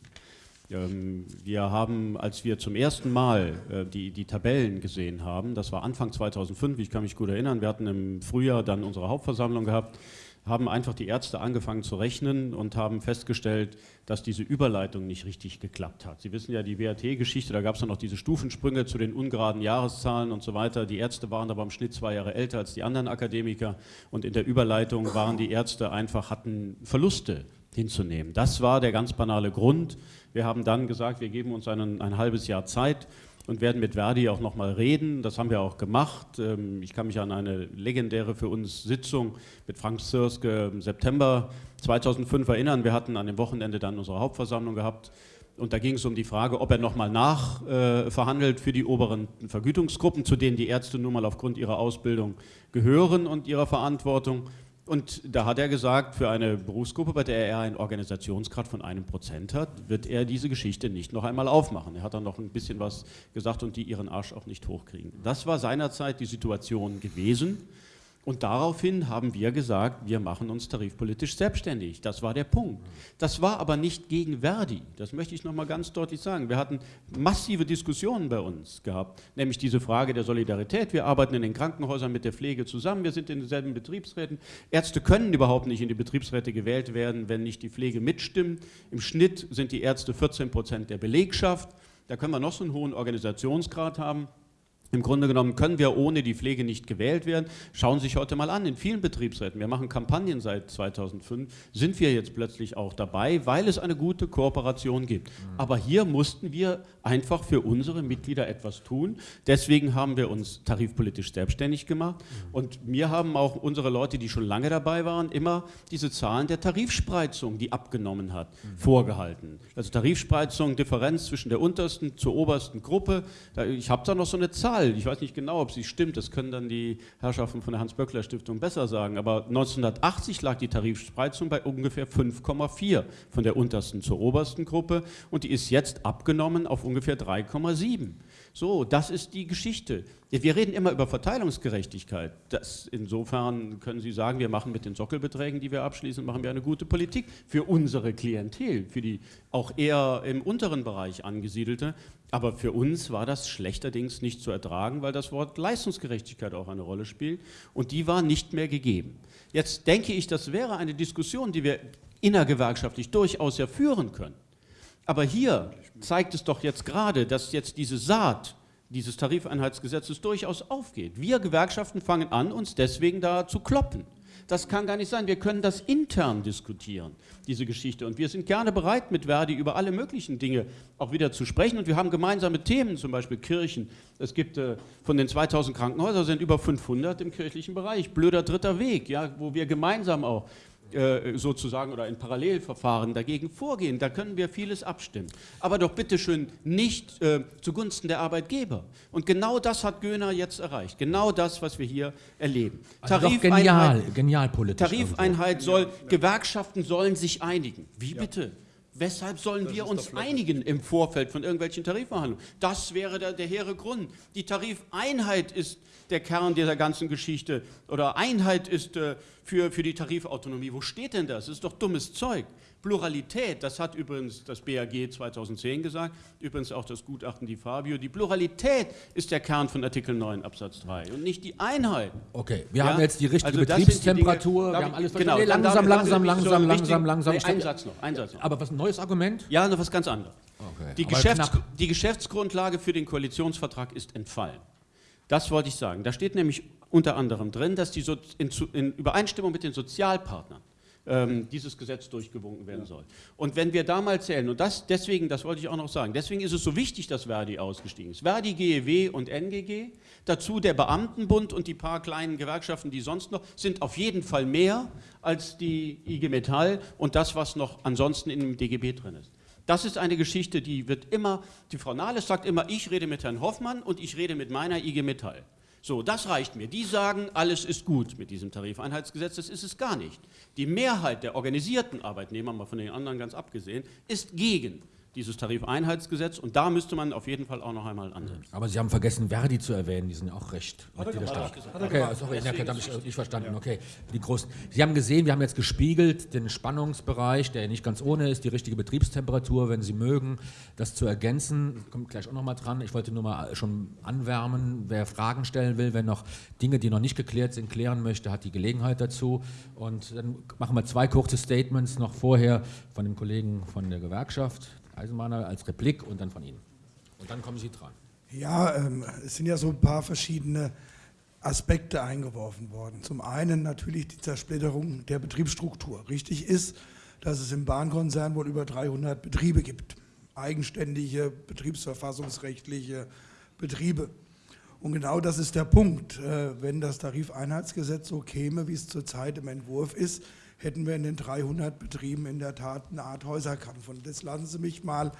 Ähm, wir haben, als wir zum ersten Mal äh, die, die Tabellen gesehen haben, das war Anfang 2005, ich kann mich gut erinnern, wir hatten im Frühjahr dann unsere Hauptversammlung gehabt, haben einfach die Ärzte angefangen zu rechnen und haben festgestellt, dass diese Überleitung nicht richtig geklappt hat. Sie wissen ja die WAT-Geschichte, da gab es dann noch diese Stufensprünge zu den ungeraden Jahreszahlen und so weiter. Die Ärzte waren aber im Schnitt zwei Jahre älter als die anderen Akademiker und in der Überleitung waren die Ärzte einfach, hatten Verluste hinzunehmen. Das war der ganz banale Grund. Wir haben dann gesagt, wir geben uns einen, ein halbes Jahr Zeit und werden mit Verdi auch nochmal reden. Das haben wir auch gemacht. Ähm, ich kann mich an eine legendäre für uns Sitzung mit Frank Sirske im September 2005 erinnern. Wir hatten an dem Wochenende dann unsere Hauptversammlung gehabt. Und da ging es um die Frage, ob er nochmal nachverhandelt äh, für die oberen Vergütungsgruppen, zu denen die Ärzte nun mal aufgrund ihrer Ausbildung gehören und ihrer Verantwortung. Und da hat er gesagt, für eine Berufsgruppe, bei der er einen Organisationsgrad von einem Prozent hat, wird er diese Geschichte nicht noch einmal aufmachen. Er hat dann noch ein bisschen was gesagt und die ihren Arsch auch nicht hochkriegen. Das war seinerzeit die Situation gewesen. Und daraufhin haben wir gesagt, wir machen uns tarifpolitisch selbstständig. Das war der Punkt. Das war aber nicht gegen Verdi. Das möchte ich noch mal ganz deutlich sagen. Wir hatten massive Diskussionen bei uns gehabt, nämlich diese Frage der Solidarität. Wir arbeiten in den Krankenhäusern mit der Pflege zusammen. Wir sind in denselben Betriebsräten. Ärzte können überhaupt nicht in die Betriebsräte gewählt werden, wenn nicht die Pflege mitstimmt. Im Schnitt sind die Ärzte 14 Prozent der Belegschaft. Da können wir noch so einen hohen Organisationsgrad haben. Im Grunde genommen können wir ohne die Pflege nicht gewählt werden. Schauen Sie sich heute mal an, in vielen Betriebsräten, wir machen Kampagnen seit 2005, sind wir jetzt plötzlich auch dabei, weil es eine gute Kooperation gibt. Mhm. Aber hier mussten wir einfach für unsere Mitglieder etwas tun. Deswegen haben wir uns tarifpolitisch selbstständig gemacht. Mhm. Und mir haben auch unsere Leute, die schon lange dabei waren, immer diese Zahlen der Tarifspreizung, die abgenommen hat, mhm. vorgehalten. Also Tarifspreizung, Differenz zwischen der untersten zur obersten Gruppe. Ich habe da noch so eine Zahl Zahl, ich weiß nicht genau, ob sie stimmt, das können dann die Herrschaften von der Hans-Böckler-Stiftung besser sagen, aber 1980 lag die Tarifspreizung bei ungefähr 5,4 von der untersten zur obersten Gruppe und die ist jetzt abgenommen auf ungefähr 3,7. So, das ist die Geschichte. Wir reden immer über Verteilungsgerechtigkeit. Das, insofern können Sie sagen, wir machen mit den Sockelbeträgen, die wir abschließen, machen wir eine gute Politik für unsere Klientel, für die auch eher im unteren Bereich angesiedelte. Aber für uns war das schlechterdings nicht zu ertragen, weil das Wort Leistungsgerechtigkeit auch eine Rolle spielt und die war nicht mehr gegeben. Jetzt denke ich, das wäre eine Diskussion, die wir innergewerkschaftlich durchaus ja führen können. Aber hier zeigt es doch jetzt gerade, dass jetzt diese Saat dieses Tarifeinheitsgesetzes durchaus aufgeht. Wir Gewerkschaften fangen an, uns deswegen da zu kloppen. Das kann gar nicht sein. Wir können das intern diskutieren, diese Geschichte. Und wir sind gerne bereit, mit Verdi über alle möglichen Dinge auch wieder zu sprechen. Und wir haben gemeinsame Themen, zum Beispiel Kirchen. Es gibt äh, von den 2000 Krankenhäusern sind über 500 im kirchlichen Bereich. Blöder dritter Weg, ja, wo wir gemeinsam auch äh, sozusagen oder in Parallelverfahren dagegen vorgehen. Da können wir vieles abstimmen. Aber doch bitteschön nicht äh, zugunsten der Arbeitgeber. Und genau das hat Göhner jetzt erreicht. Genau das, was wir hier erleben. Also Tarifeinheit, genial, genial politisch. Tarifeinheit soll, Gewerkschaften sollen sich einigen. Wie bitte? Weshalb sollen das wir uns einigen im Vorfeld von irgendwelchen Tarifverhandlungen? Das wäre der, der hehre Grund. Die Tarifeinheit ist der Kern dieser ganzen Geschichte. Oder Einheit ist äh, für, für die Tarifautonomie. Wo steht denn das? Das ist doch dummes Zeug. Pluralität, das hat übrigens das BAG 2010 gesagt, übrigens auch das Gutachten die Fabio, die Pluralität ist der Kern von Artikel 9 Absatz 3 und nicht die Einheit. Okay, wir ja? haben jetzt die richtige also Betriebstemperatur, Dinge, wir haben alles genau, nee, langsam, langsam, langsam, langsam, langsam, langsam. ein Satz noch, ein Satz noch. Aber was ein neues Argument? Ja, noch was ganz anderes. Okay. Die, Geschäfts die Geschäftsgrundlage für den Koalitionsvertrag ist entfallen. Das wollte ich sagen. Da steht nämlich unter anderem drin, dass die so in, in Übereinstimmung mit den Sozialpartnern ähm, dieses Gesetz durchgewunken werden soll. Und wenn wir da mal zählen, und das deswegen, das wollte ich auch noch sagen, deswegen ist es so wichtig, dass Verdi ausgestiegen ist. Verdi, GEW und NGG, dazu der Beamtenbund und die paar kleinen Gewerkschaften, die sonst noch, sind auf jeden Fall mehr als die IG Metall und das, was noch ansonsten in dem DGB drin ist. Das ist eine Geschichte, die wird immer, die Frau Nahles sagt immer, ich rede mit Herrn Hoffmann und ich rede mit meiner IG Metall. So, das reicht mir. Die sagen, alles ist gut mit diesem Tarifeinheitsgesetz. Das ist es gar nicht. Die Mehrheit der organisierten Arbeitnehmer, mal von den anderen ganz abgesehen, ist gegen dieses Tarifeinheitsgesetz und da müsste man auf jeden Fall auch noch einmal ansetzen. Aber Sie haben vergessen, Verdi zu erwähnen, die sind ja auch recht Mitgliederstaat. Okay, sorry, das habe ich nicht verstanden. Okay, die großen. Sie haben gesehen, wir haben jetzt gespiegelt den Spannungsbereich, der nicht ganz ohne ist, die richtige Betriebstemperatur, wenn Sie mögen, das zu ergänzen, kommt gleich auch noch mal dran. Ich wollte nur mal schon anwärmen, wer Fragen stellen will, wenn noch Dinge, die noch nicht geklärt sind, klären möchte, hat die Gelegenheit dazu. Und dann machen wir zwei kurze Statements noch vorher von dem Kollegen von der Gewerkschaft, Eisenbahner als Replik und dann von Ihnen. Und dann kommen Sie dran. Ja, ähm, es sind ja so ein paar verschiedene Aspekte eingeworfen worden. Zum einen natürlich die Zersplitterung der Betriebsstruktur. Richtig ist, dass es im Bahnkonzern wohl über 300 Betriebe gibt. Eigenständige, betriebsverfassungsrechtliche Betriebe. Und genau das ist der Punkt. Äh, wenn das Tarifeinheitsgesetz so käme, wie es zurzeit im Entwurf ist, hätten wir in den 300 Betrieben in der Tat eine Art Häuserkampf. Und das lassen Sie mich mal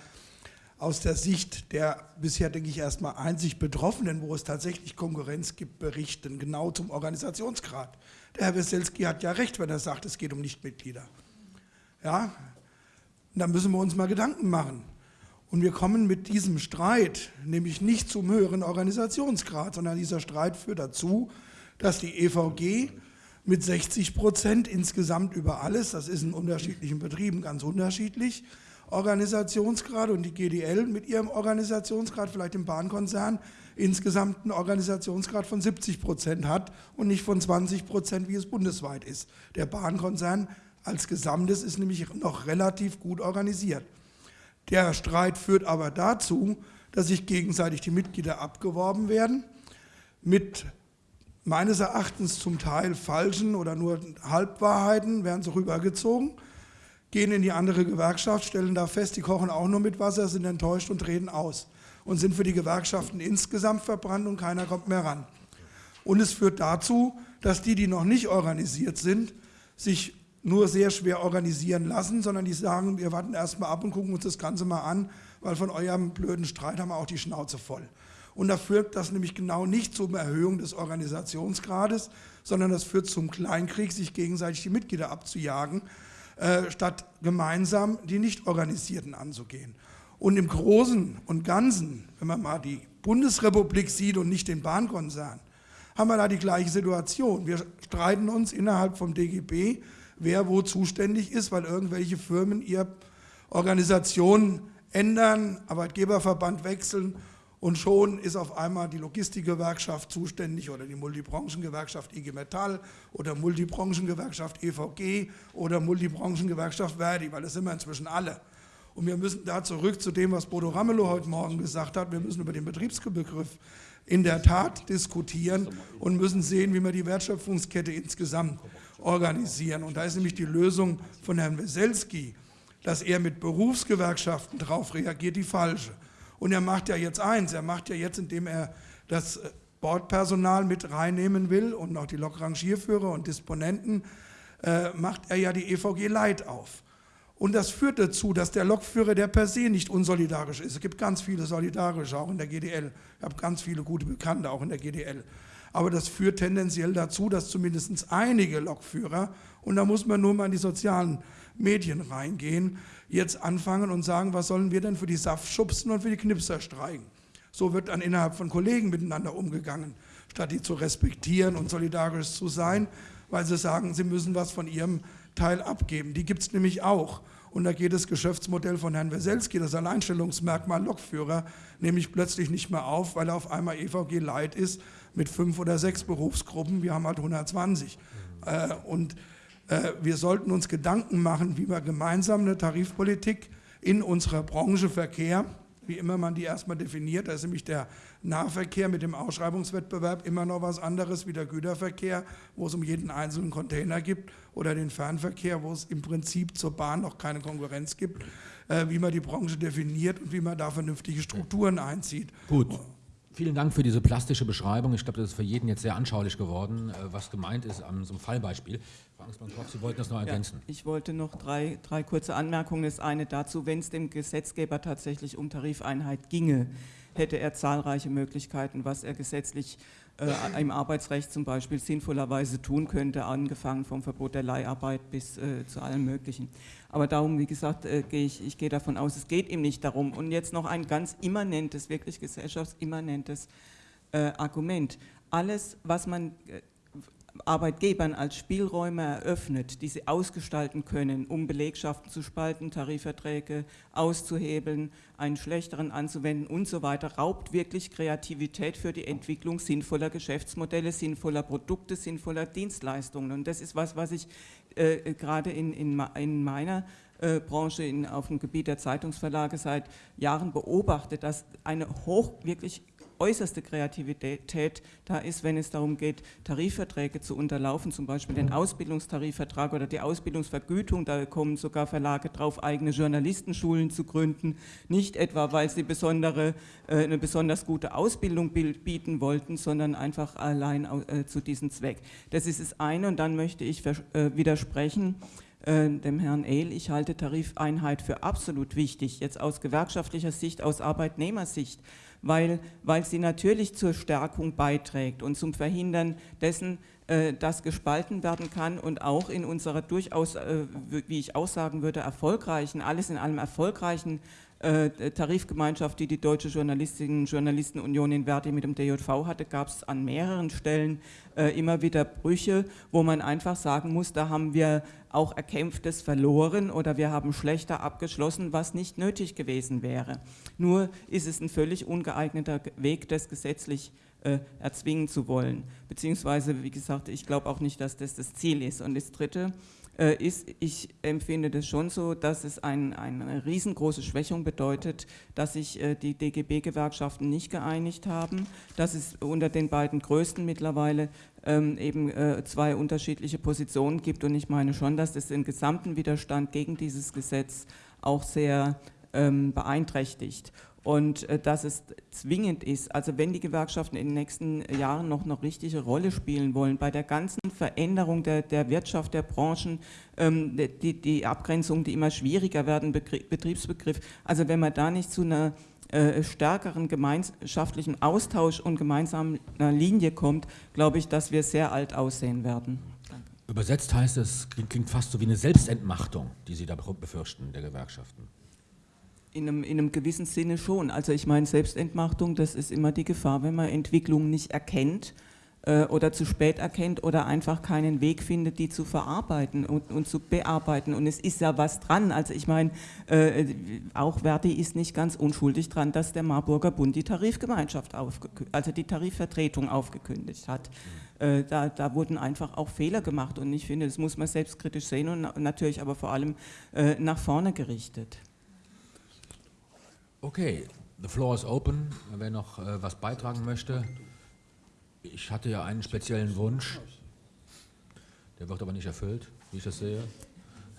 aus der Sicht der bisher, denke ich, erstmal einzig Betroffenen, wo es tatsächlich Konkurrenz gibt, berichten, genau zum Organisationsgrad. Der Herr Weselski hat ja recht, wenn er sagt, es geht um Nichtmitglieder. Ja, da müssen wir uns mal Gedanken machen. Und wir kommen mit diesem Streit nämlich nicht zum höheren Organisationsgrad, sondern dieser Streit führt dazu, dass die EVG mit 60 Prozent insgesamt über alles, das ist in unterschiedlichen Betrieben ganz unterschiedlich, Organisationsgrad und die GDL mit ihrem Organisationsgrad, vielleicht im Bahnkonzern, insgesamt einen Organisationsgrad von 70 Prozent hat und nicht von 20 Prozent, wie es bundesweit ist. Der Bahnkonzern als Gesamtes ist nämlich noch relativ gut organisiert. Der Streit führt aber dazu, dass sich gegenseitig die Mitglieder abgeworben werden mit meines Erachtens zum Teil falschen oder nur Halbwahrheiten werden so rübergezogen, gehen in die andere Gewerkschaft, stellen da fest, die kochen auch nur mit Wasser, sind enttäuscht und reden aus und sind für die Gewerkschaften insgesamt verbrannt und keiner kommt mehr ran. Und es führt dazu, dass die, die noch nicht organisiert sind, sich nur sehr schwer organisieren lassen, sondern die sagen, wir warten erstmal ab und gucken uns das Ganze mal an, weil von eurem blöden Streit haben wir auch die Schnauze voll. Und da führt das nämlich genau nicht zur Erhöhung des Organisationsgrades, sondern das führt zum Kleinkrieg, sich gegenseitig die Mitglieder abzujagen, äh, statt gemeinsam die Nicht-Organisierten anzugehen. Und im Großen und Ganzen, wenn man mal die Bundesrepublik sieht und nicht den Bahnkonzern, haben wir da die gleiche Situation. Wir streiten uns innerhalb vom DGB, wer wo zuständig ist, weil irgendwelche Firmen ihre Organisation ändern, Arbeitgeberverband wechseln und schon ist auf einmal die Logistikgewerkschaft zuständig oder die Multibranchengewerkschaft IG Metall oder Multibranchengewerkschaft EVG oder Multibranchengewerkschaft Verdi, weil das sind wir inzwischen alle. Und wir müssen da zurück zu dem, was Bodo Ramelow heute Morgen gesagt hat. Wir müssen über den Betriebsbegriff in der Tat diskutieren und müssen sehen, wie wir die Wertschöpfungskette insgesamt organisieren. Und da ist nämlich die Lösung von Herrn Weselski, dass er mit Berufsgewerkschaften darauf reagiert, die falsche. Und er macht ja jetzt eins, er macht ja jetzt, indem er das äh, Bordpersonal mit reinnehmen will und noch die Lokrangierführer und Disponenten, äh, macht er ja die EVG Light auf. Und das führt dazu, dass der Lokführer der per se nicht unsolidarisch ist. Es gibt ganz viele Solidarische, auch in der GDL. Ich habe ganz viele gute Bekannte, auch in der GDL. Aber das führt tendenziell dazu, dass zumindest einige Lokführer, und da muss man nur mal in die sozialen Medien reingehen, jetzt anfangen und sagen, was sollen wir denn für die Saftschubsen und für die Knipser streiken. So wird dann innerhalb von Kollegen miteinander umgegangen, statt die zu respektieren und solidarisch zu sein, weil sie sagen, sie müssen was von ihrem Teil abgeben. Die gibt es nämlich auch. Und da geht das Geschäftsmodell von Herrn Weselski, das Alleinstellungsmerkmal Lokführer, nämlich plötzlich nicht mehr auf, weil er auf einmal EVG Light ist mit fünf oder sechs Berufsgruppen. Wir haben halt 120. Äh, und wir sollten uns Gedanken machen, wie wir gemeinsam eine Tarifpolitik in unserer Branche Verkehr, wie immer man die erstmal definiert, da ist nämlich der Nahverkehr mit dem Ausschreibungswettbewerb immer noch was anderes wie der Güterverkehr, wo es um jeden einzelnen Container gibt, oder den Fernverkehr, wo es im Prinzip zur Bahn noch keine Konkurrenz gibt, äh, wie man die Branche definiert und wie man da vernünftige Strukturen einzieht. Gut. Vielen Dank für diese plastische Beschreibung. Ich glaube, das ist für jeden jetzt sehr anschaulich geworden, äh, was gemeint ist an so einem Fallbeispiel. Angstmann-Koch, Sie wollten das noch ergänzen. Ja, ich wollte noch drei, drei kurze Anmerkungen. Das eine dazu, wenn es dem Gesetzgeber tatsächlich um Tarifeinheit ginge, hätte er zahlreiche Möglichkeiten, was er gesetzlich äh, im Arbeitsrecht zum Beispiel sinnvollerweise tun könnte, angefangen vom Verbot der Leiharbeit bis äh, zu allem Möglichen. Aber darum, wie gesagt, äh, gehe ich, ich gehe davon aus, es geht ihm nicht darum. Und jetzt noch ein ganz immanentes, wirklich gesellschaftsimmanentes äh, Argument. Alles, was man äh, Arbeitgebern als Spielräume eröffnet, die sie ausgestalten können, um Belegschaften zu spalten, Tarifverträge auszuhebeln, einen schlechteren anzuwenden und so weiter, raubt wirklich Kreativität für die Entwicklung sinnvoller Geschäftsmodelle, sinnvoller Produkte, sinnvoller Dienstleistungen. Und das ist was, was ich äh, gerade in, in, in meiner äh, Branche in, auf dem Gebiet der Zeitungsverlage seit Jahren beobachte, dass eine hoch wirklich äußerste Kreativität da ist, wenn es darum geht, Tarifverträge zu unterlaufen, zum Beispiel den Ausbildungstarifvertrag oder die Ausbildungsvergütung. Da kommen sogar Verlage drauf, eigene Journalistenschulen zu gründen. Nicht etwa, weil sie besondere, äh, eine besonders gute Ausbildung bieten wollten, sondern einfach allein äh, zu diesem Zweck. Das ist das eine und dann möchte ich äh, widersprechen dem Herrn Ehl, ich halte Tarifeinheit für absolut wichtig, jetzt aus gewerkschaftlicher Sicht, aus Arbeitnehmersicht weil, weil sie natürlich zur Stärkung beiträgt und zum Verhindern dessen, äh, dass gespalten werden kann und auch in unserer durchaus, äh, wie ich auch sagen würde, erfolgreichen, alles in allem erfolgreichen äh, Tarifgemeinschaft, die die Deutsche Journalistinnen und Journalistenunion in Verdi mit dem DJV hatte, gab es an mehreren Stellen immer wieder Brüche, wo man einfach sagen muss, da haben wir auch Erkämpftes verloren oder wir haben schlechter abgeschlossen, was nicht nötig gewesen wäre. Nur ist es ein völlig ungeeigneter Weg, das gesetzlich äh, erzwingen zu wollen. Beziehungsweise, wie gesagt, ich glaube auch nicht, dass das das Ziel ist. Und das Dritte, äh, ist, ich empfinde das schon so, dass es ein, eine riesengroße Schwächung bedeutet, dass sich äh, die DGB-Gewerkschaften nicht geeinigt haben, dass es unter den beiden größten mittlerweile ähm, eben äh, zwei unterschiedliche Positionen gibt und ich meine schon, dass das den gesamten Widerstand gegen dieses Gesetz auch sehr ähm, beeinträchtigt und äh, dass es zwingend ist, also wenn die Gewerkschaften in den nächsten Jahren noch eine richtige Rolle spielen wollen, bei der ganzen Veränderung der, der Wirtschaft, der Branchen, ähm, die, die Abgrenzung, die immer schwieriger werden, Betriebsbegriff, also wenn man da nicht zu einer äh, stärkeren gemeinschaftlichen Austausch und gemeinsamer Linie kommt, glaube ich, dass wir sehr alt aussehen werden. Übersetzt heißt es, klingt fast so wie eine Selbstentmachtung, die Sie da befürchten, der Gewerkschaften. In einem, in einem gewissen Sinne schon. Also ich meine, Selbstentmachtung, das ist immer die Gefahr, wenn man Entwicklungen nicht erkennt äh, oder zu spät erkennt oder einfach keinen Weg findet, die zu verarbeiten und, und zu bearbeiten. Und es ist ja was dran. Also ich meine, äh, auch Verdi ist nicht ganz unschuldig dran, dass der Marburger Bund die Tarifgemeinschaft, also die Tarifvertretung aufgekündigt hat. Äh, da, da, wurden einfach auch Fehler gemacht und ich finde, das muss man selbstkritisch sehen und natürlich aber vor allem äh, nach vorne gerichtet. Okay, the floor is open. Wer noch äh, was beitragen möchte. Ich hatte ja einen speziellen Wunsch. Der wird aber nicht erfüllt, wie ich das sehe.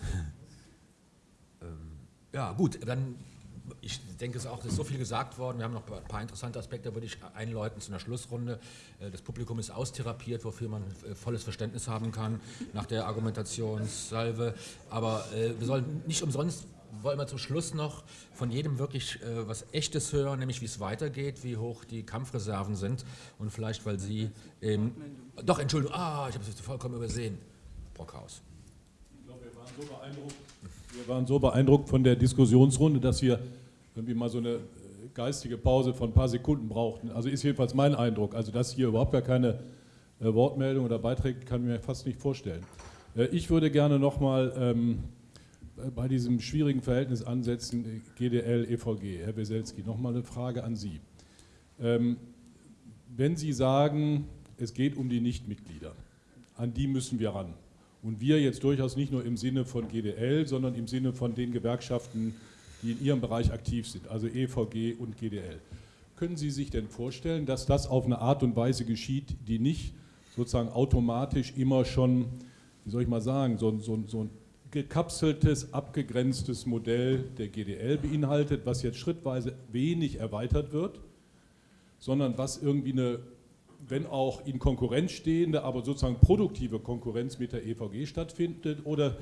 ähm, ja, gut, dann, ich denke es auch, es ist so viel gesagt worden. Wir haben noch ein paar interessante Aspekte, würde ich einläuten zu einer Schlussrunde. Äh, das Publikum ist austherapiert, wofür man äh, volles Verständnis haben kann nach der Argumentationssalve. Aber äh, wir sollen nicht umsonst wollen wir zum Schluss noch von jedem wirklich äh, was Echtes hören, nämlich wie es weitergeht, wie hoch die Kampfreserven sind und vielleicht, weil Sie ähm, doch, Entschuldigung, ah, ich habe es vollkommen übersehen. Brockhaus. Ich glaube, wir waren, so beeindruckt, wir waren so beeindruckt von der Diskussionsrunde, dass wir irgendwie mal so eine äh, geistige Pause von ein paar Sekunden brauchten. Also ist jedenfalls mein Eindruck. Also dass hier überhaupt gar keine äh, Wortmeldung oder Beiträge kann ich mir fast nicht vorstellen. Äh, ich würde gerne nochmal ähm, bei diesem schwierigen Verhältnis ansetzen, GDL, EVG. Herr Weselski, nochmal eine Frage an Sie. Ähm, wenn Sie sagen, es geht um die Nichtmitglieder, an die müssen wir ran. Und wir jetzt durchaus nicht nur im Sinne von GDL, sondern im Sinne von den Gewerkschaften, die in ihrem Bereich aktiv sind, also EVG und GDL. Können Sie sich denn vorstellen, dass das auf eine Art und Weise geschieht, die nicht sozusagen automatisch immer schon, wie soll ich mal sagen, so, so, so ein gekapseltes, abgegrenztes Modell der GDL beinhaltet, was jetzt schrittweise wenig erweitert wird, sondern was irgendwie eine, wenn auch in Konkurrenz stehende, aber sozusagen produktive Konkurrenz mit der EVG stattfindet? Oder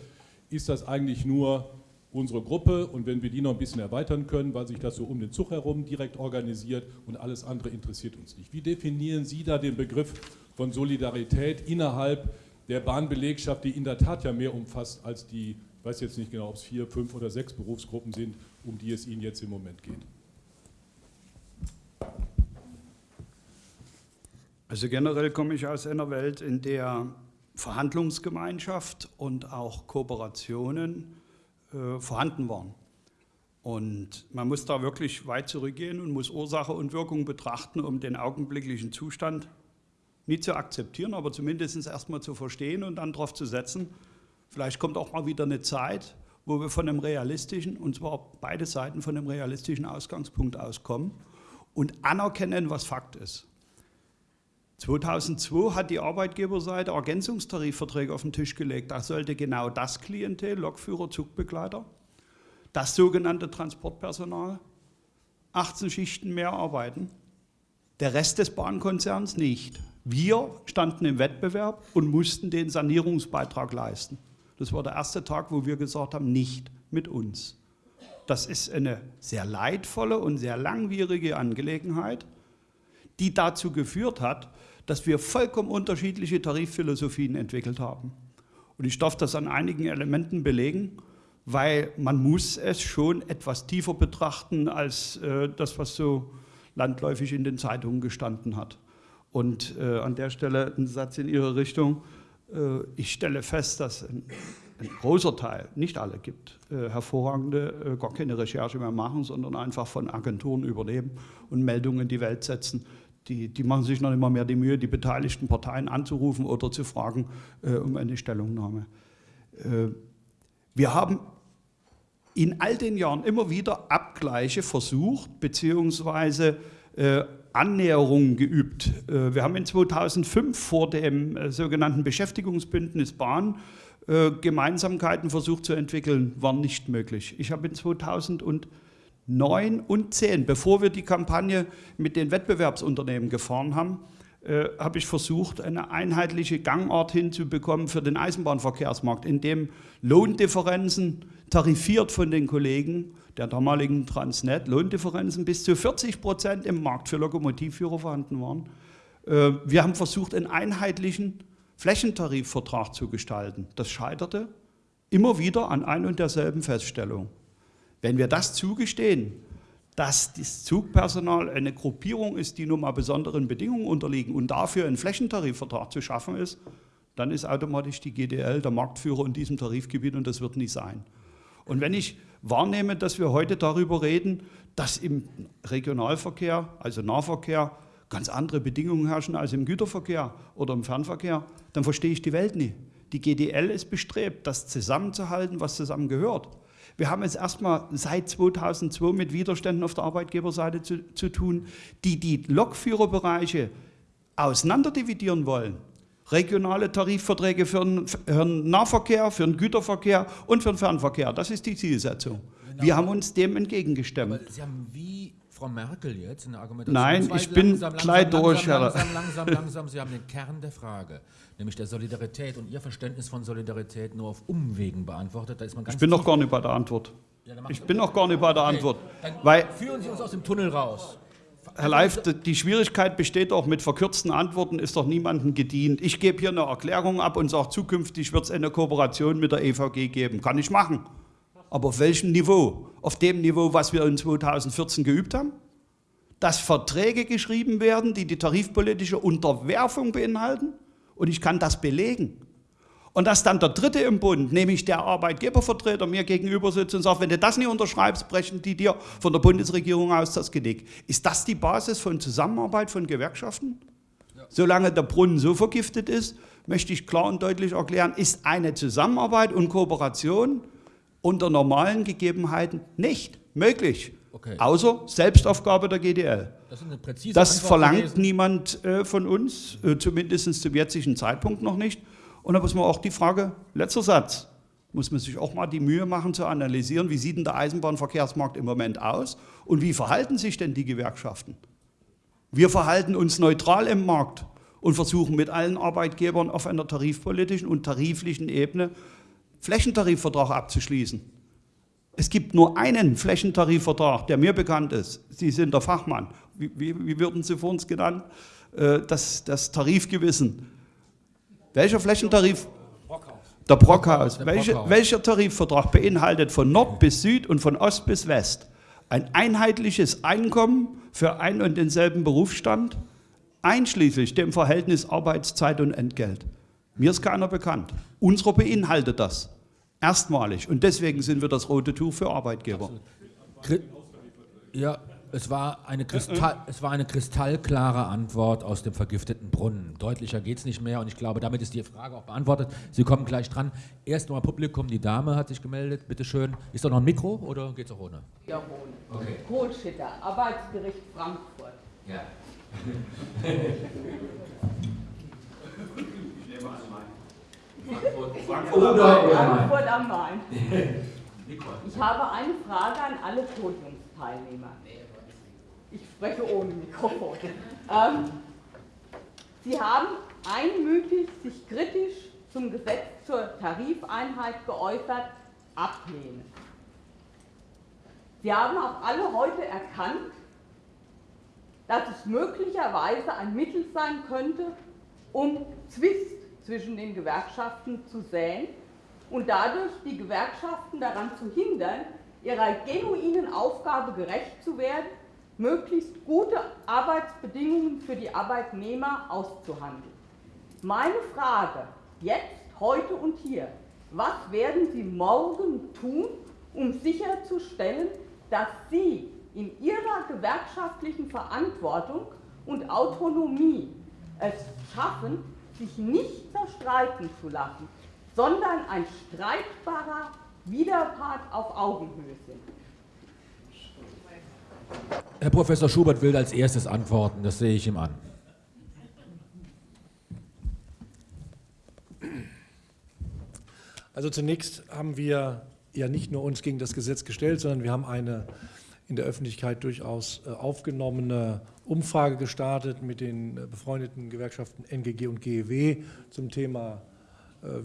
ist das eigentlich nur unsere Gruppe und wenn wir die noch ein bisschen erweitern können, weil sich das so um den Zug herum direkt organisiert und alles andere interessiert uns nicht. Wie definieren Sie da den Begriff von Solidarität innerhalb der Bahnbelegschaft, die in der Tat ja mehr umfasst als die, ich weiß jetzt nicht genau, ob es vier, fünf oder sechs Berufsgruppen sind, um die es Ihnen jetzt im Moment geht? Also generell komme ich aus einer Welt, in der Verhandlungsgemeinschaft und auch Kooperationen äh, vorhanden waren. Und man muss da wirklich weit zurückgehen und muss Ursache und Wirkung betrachten, um den augenblicklichen Zustand nicht zu akzeptieren, aber zumindest erstmal zu verstehen und dann darauf zu setzen. Vielleicht kommt auch mal wieder eine Zeit, wo wir von einem realistischen, und zwar beide Seiten von einem realistischen Ausgangspunkt auskommen und anerkennen, was Fakt ist. 2002 hat die Arbeitgeberseite Ergänzungstarifverträge auf den Tisch gelegt. Da sollte genau das Klientel, Lokführer, Zugbegleiter, das sogenannte Transportpersonal, 18 Schichten mehr arbeiten. Der Rest des Bahnkonzerns nicht. Wir standen im Wettbewerb und mussten den Sanierungsbeitrag leisten. Das war der erste Tag, wo wir gesagt haben, nicht mit uns. Das ist eine sehr leidvolle und sehr langwierige Angelegenheit die dazu geführt hat, dass wir vollkommen unterschiedliche Tarifphilosophien entwickelt haben. Und ich darf das an einigen Elementen belegen, weil man muss es schon etwas tiefer betrachten als äh, das, was so landläufig in den Zeitungen gestanden hat. Und äh, an der Stelle ein Satz in Ihre Richtung. Äh, ich stelle fest, dass ein, ein, großer Teil, nicht alle gibt, äh, hervorragende, äh, gar keine Recherche mehr machen, sondern einfach von Agenturen übernehmen und Meldungen in die Welt setzen, die, die, machen sich noch immer mehr die Mühe, die beteiligten Parteien anzurufen oder zu fragen äh, um eine Stellungnahme. Äh, wir haben in all den Jahren immer wieder Abgleiche versucht, beziehungsweise Annäherungen geübt. Äh, wir haben in 2005 vor dem äh, sogenannten Beschäftigungsbündnis Bahn äh, Gemeinsamkeiten versucht zu entwickeln, war nicht möglich. Ich habe in 2000 9 und 10, bevor wir die Kampagne mit den Wettbewerbsunternehmen gefahren haben, habe ich versucht, eine einheitliche Gangart hinzubekommen für den Eisenbahnverkehrsmarkt, in dem Lohndifferenzen tarifiert von den Kollegen der damaligen Transnet, Lohndifferenzen bis zu 40 Prozent im Markt für Lokomotivführer vorhanden waren. Äh, wir haben versucht, einen einheitlichen Flächentarifvertrag zu gestalten. Das scheiterte immer wieder an ein und derselben Feststellung. Wenn wir das zugestehen, dass das Zugpersonal eine Gruppierung ist, die nun mal besonderen Bedingungen unterliegen und dafür ein Flächentarifvertrag zu schaffen ist, dann ist automatisch die GDL der Marktführer in diesem Tarifgebiet und das wird nie sein. Und wenn ich wahrnehme, dass wir heute darüber reden, dass im Regionalverkehr, also Nahverkehr, ganz andere Bedingungen herrschen als im Güterverkehr oder im Fernverkehr, dann verstehe ich die Welt nie. Die GDL ist bestrebt, das zusammenzuhalten, was zusammengehört. Wir haben es erstmal seit 2002 mit Widerständen auf der Arbeitgeberseite zu, zu tun, die die Lokführerbereiche auseinanderdividieren wollen. Regionale Tarifverträge für den, für den, Nahverkehr, für den Güterverkehr und für den Fernverkehr. Das ist die Zielsetzung. Genau. Wir haben uns dem entgegengestemmt. Aber Sie haben wie Frau Merkel jetzt eine Argumentation. Nein, ich bin langsam, gleich langsam, durch, Herr. Langsam, langsam, langsam, Sie haben den Kern der Frage, nämlich der Solidarität und Ihr Verständnis von Solidarität nur auf Umwegen beantwortet. Da ist man ganz ich bin noch gar nicht bei der Antwort. Ja, ich bin noch gar nicht bei der Antwort. Dann weil, führen Sie uns aus dem Tunnel raus. Herr Leif, die Schwierigkeit besteht auch mit verkürzten Antworten, ist doch niemandem gedient. Ich gebe hier eine Erklärung ab und sage, zukünftig wird es eine Kooperation mit der EVG geben. Kann ich machen. Aber auf welchem Niveau? Auf dem Niveau, was wir in 2014 geübt haben? Dass Verträge geschrieben werden, die die tarifpolitische Unterwerfung beinhalten? Und ich kann das belegen. Und dass dann der Dritte im Bund, nämlich der Arbeitgebervertreter, mir gegenüber sitzt und sagt, wenn du das nicht unterschreibst, brechen die dir von der Bundesregierung aus das Genick. Ist das die Basis von Zusammenarbeit von Gewerkschaften? Ja. Solange der Brunnen so vergiftet ist, möchte ich klar und deutlich erklären, ist eine Zusammenarbeit und Kooperation unter normalen Gegebenheiten nicht möglich. Okay. Außer Selbstaufgabe der GDL. Das, das verlangt gewesen. niemand äh, von uns, äh, zumindest zum jetzigen Zeitpunkt noch nicht. Und da muss man auch die Frage, letzter Satz, muss man sich auch mal die Mühe machen zu analysieren, wie sieht denn der Eisenbahnverkehrsmarkt im Moment aus und wie verhalten sich denn die Gewerkschaften? Wir verhalten uns neutral im Markt und versuchen mit allen Arbeitgebern auf einer tarifpolitischen und tariflichen Ebene Flächentarifvertrag abzuschließen. Es gibt nur einen Flächentarifvertrag, der mir bekannt ist. Sie sind der Fachmann. Wie, wie, wie würden Sie vor uns genannt? Äh, das, das Tarifgewissen. Welcher Flächentarif? Der Brockhaus. Der Welche, welcher Tarifvertrag beinhaltet von Nord bis Süd und von Ost bis West ein einheitliches Einkommen für einen und denselben Berufsstand, einschließlich dem Verhältnis Arbeitszeit und Entgelt? Mir ist keiner bekannt. Unsere beinhaltet das. Erstmalig. Und deswegen sind wir das rote Tuch für Arbeitgeber. Ja, es war, eine Kristall, es war eine kristallklare Antwort aus dem vergifteten Brunnen. Deutlicher geht es nicht mehr und ich glaube, damit ist die Frage auch beantwortet. Sie kommen gleich dran. Erst mal Publikum, die Dame hat sich gemeldet, bitte schön. Ist da noch ein Mikro oder geht es auch ohne? Ja, ohne. Okay. Kohlschitter, Arbeitsgericht Frankfurt. Ja. Frankfurt, Frankfurt, Frankfurt am Main. Ich habe eine Frage an alle Podiumsteilnehmer ich spreche ohne Mikrofon. Ähm, Sie haben einmütig sich kritisch zum Gesetz zur Tarifeinheit geäußert, ablehnen. Sie haben auch alle heute erkannt, dass es möglicherweise ein Mittel sein könnte, um Zwist zwischen den Gewerkschaften zu säen und dadurch die Gewerkschaften daran zu hindern, ihrer genuinen Aufgabe gerecht zu werden möglichst gute Arbeitsbedingungen für die Arbeitnehmer auszuhandeln. Meine Frage jetzt, heute und hier, was werden Sie morgen tun, um sicherzustellen, dass Sie in Ihrer gewerkschaftlichen Verantwortung und Autonomie es schaffen, sich nicht zerstreiten zu lassen, sondern ein streitbarer Widerpart auf Augenhöhe sind. Herr Professor Schubert will als erstes antworten, das sehe ich ihm an. Also zunächst haben wir ja nicht nur uns gegen das Gesetz gestellt, sondern wir haben eine in der Öffentlichkeit durchaus äh, aufgenommene Umfrage gestartet mit den äh, befreundeten Gewerkschaften NGG und GEW zum Thema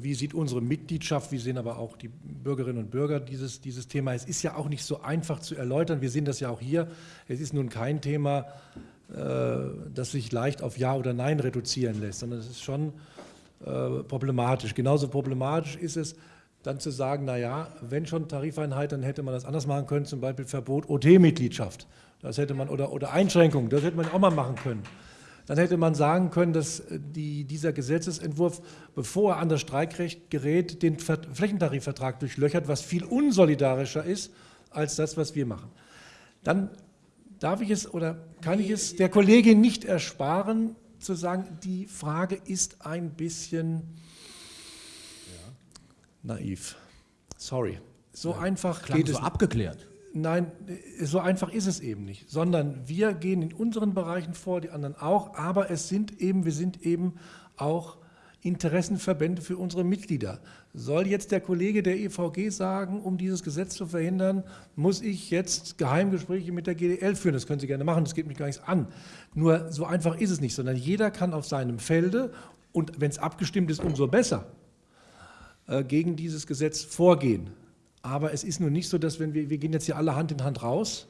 wie sieht unsere Mitgliedschaft, wie sehen aber auch die Bürgerinnen und Bürger dieses, dieses Thema. Es ist ja auch nicht so einfach zu erläutern, wir sehen das ja auch hier. Es ist nun kein Thema, äh, das sich leicht auf Ja oder Nein reduzieren lässt, sondern es ist schon äh, problematisch. Genauso problematisch ist es, dann zu sagen, naja, wenn schon Tarifeinheit, dann hätte man das anders machen können, zum Beispiel Verbot OT-Mitgliedschaft. Das hätte man, oder, oder Einschränkung, das hätte man auch mal machen können dann hätte man sagen können, dass äh, die, dieser Gesetzesentwurf, bevor er an das Streikrecht gerät, den Flächentarifvertrag durchlöchert, was viel unsolidarischer ist als das, was wir machen. Dann darf ich es oder kann ich es der Kollegin nicht ersparen, zu sagen, die Frage ist ein bisschen naiv. Sorry. So ja, einfach geht so es. abgeklärt. Nein, so einfach ist es eben nicht, sondern wir gehen in unseren Bereichen vor, die anderen auch, aber es sind eben, wir sind eben auch Interessenverbände für unsere Mitglieder. Soll jetzt der Kollege der EVG sagen, um dieses Gesetz zu verhindern, muss ich jetzt Geheimgespräche mit der GDL führen? Das können Sie gerne machen, das geht mich gar nichts an. Nur so einfach ist es nicht, sondern jeder kann auf seinem Felde und wenn es abgestimmt ist, umso besser, äh, gegen dieses Gesetz vorgehen. Aber es ist nun nicht so, dass wenn wir, wir gehen jetzt hier alle Hand in Hand raus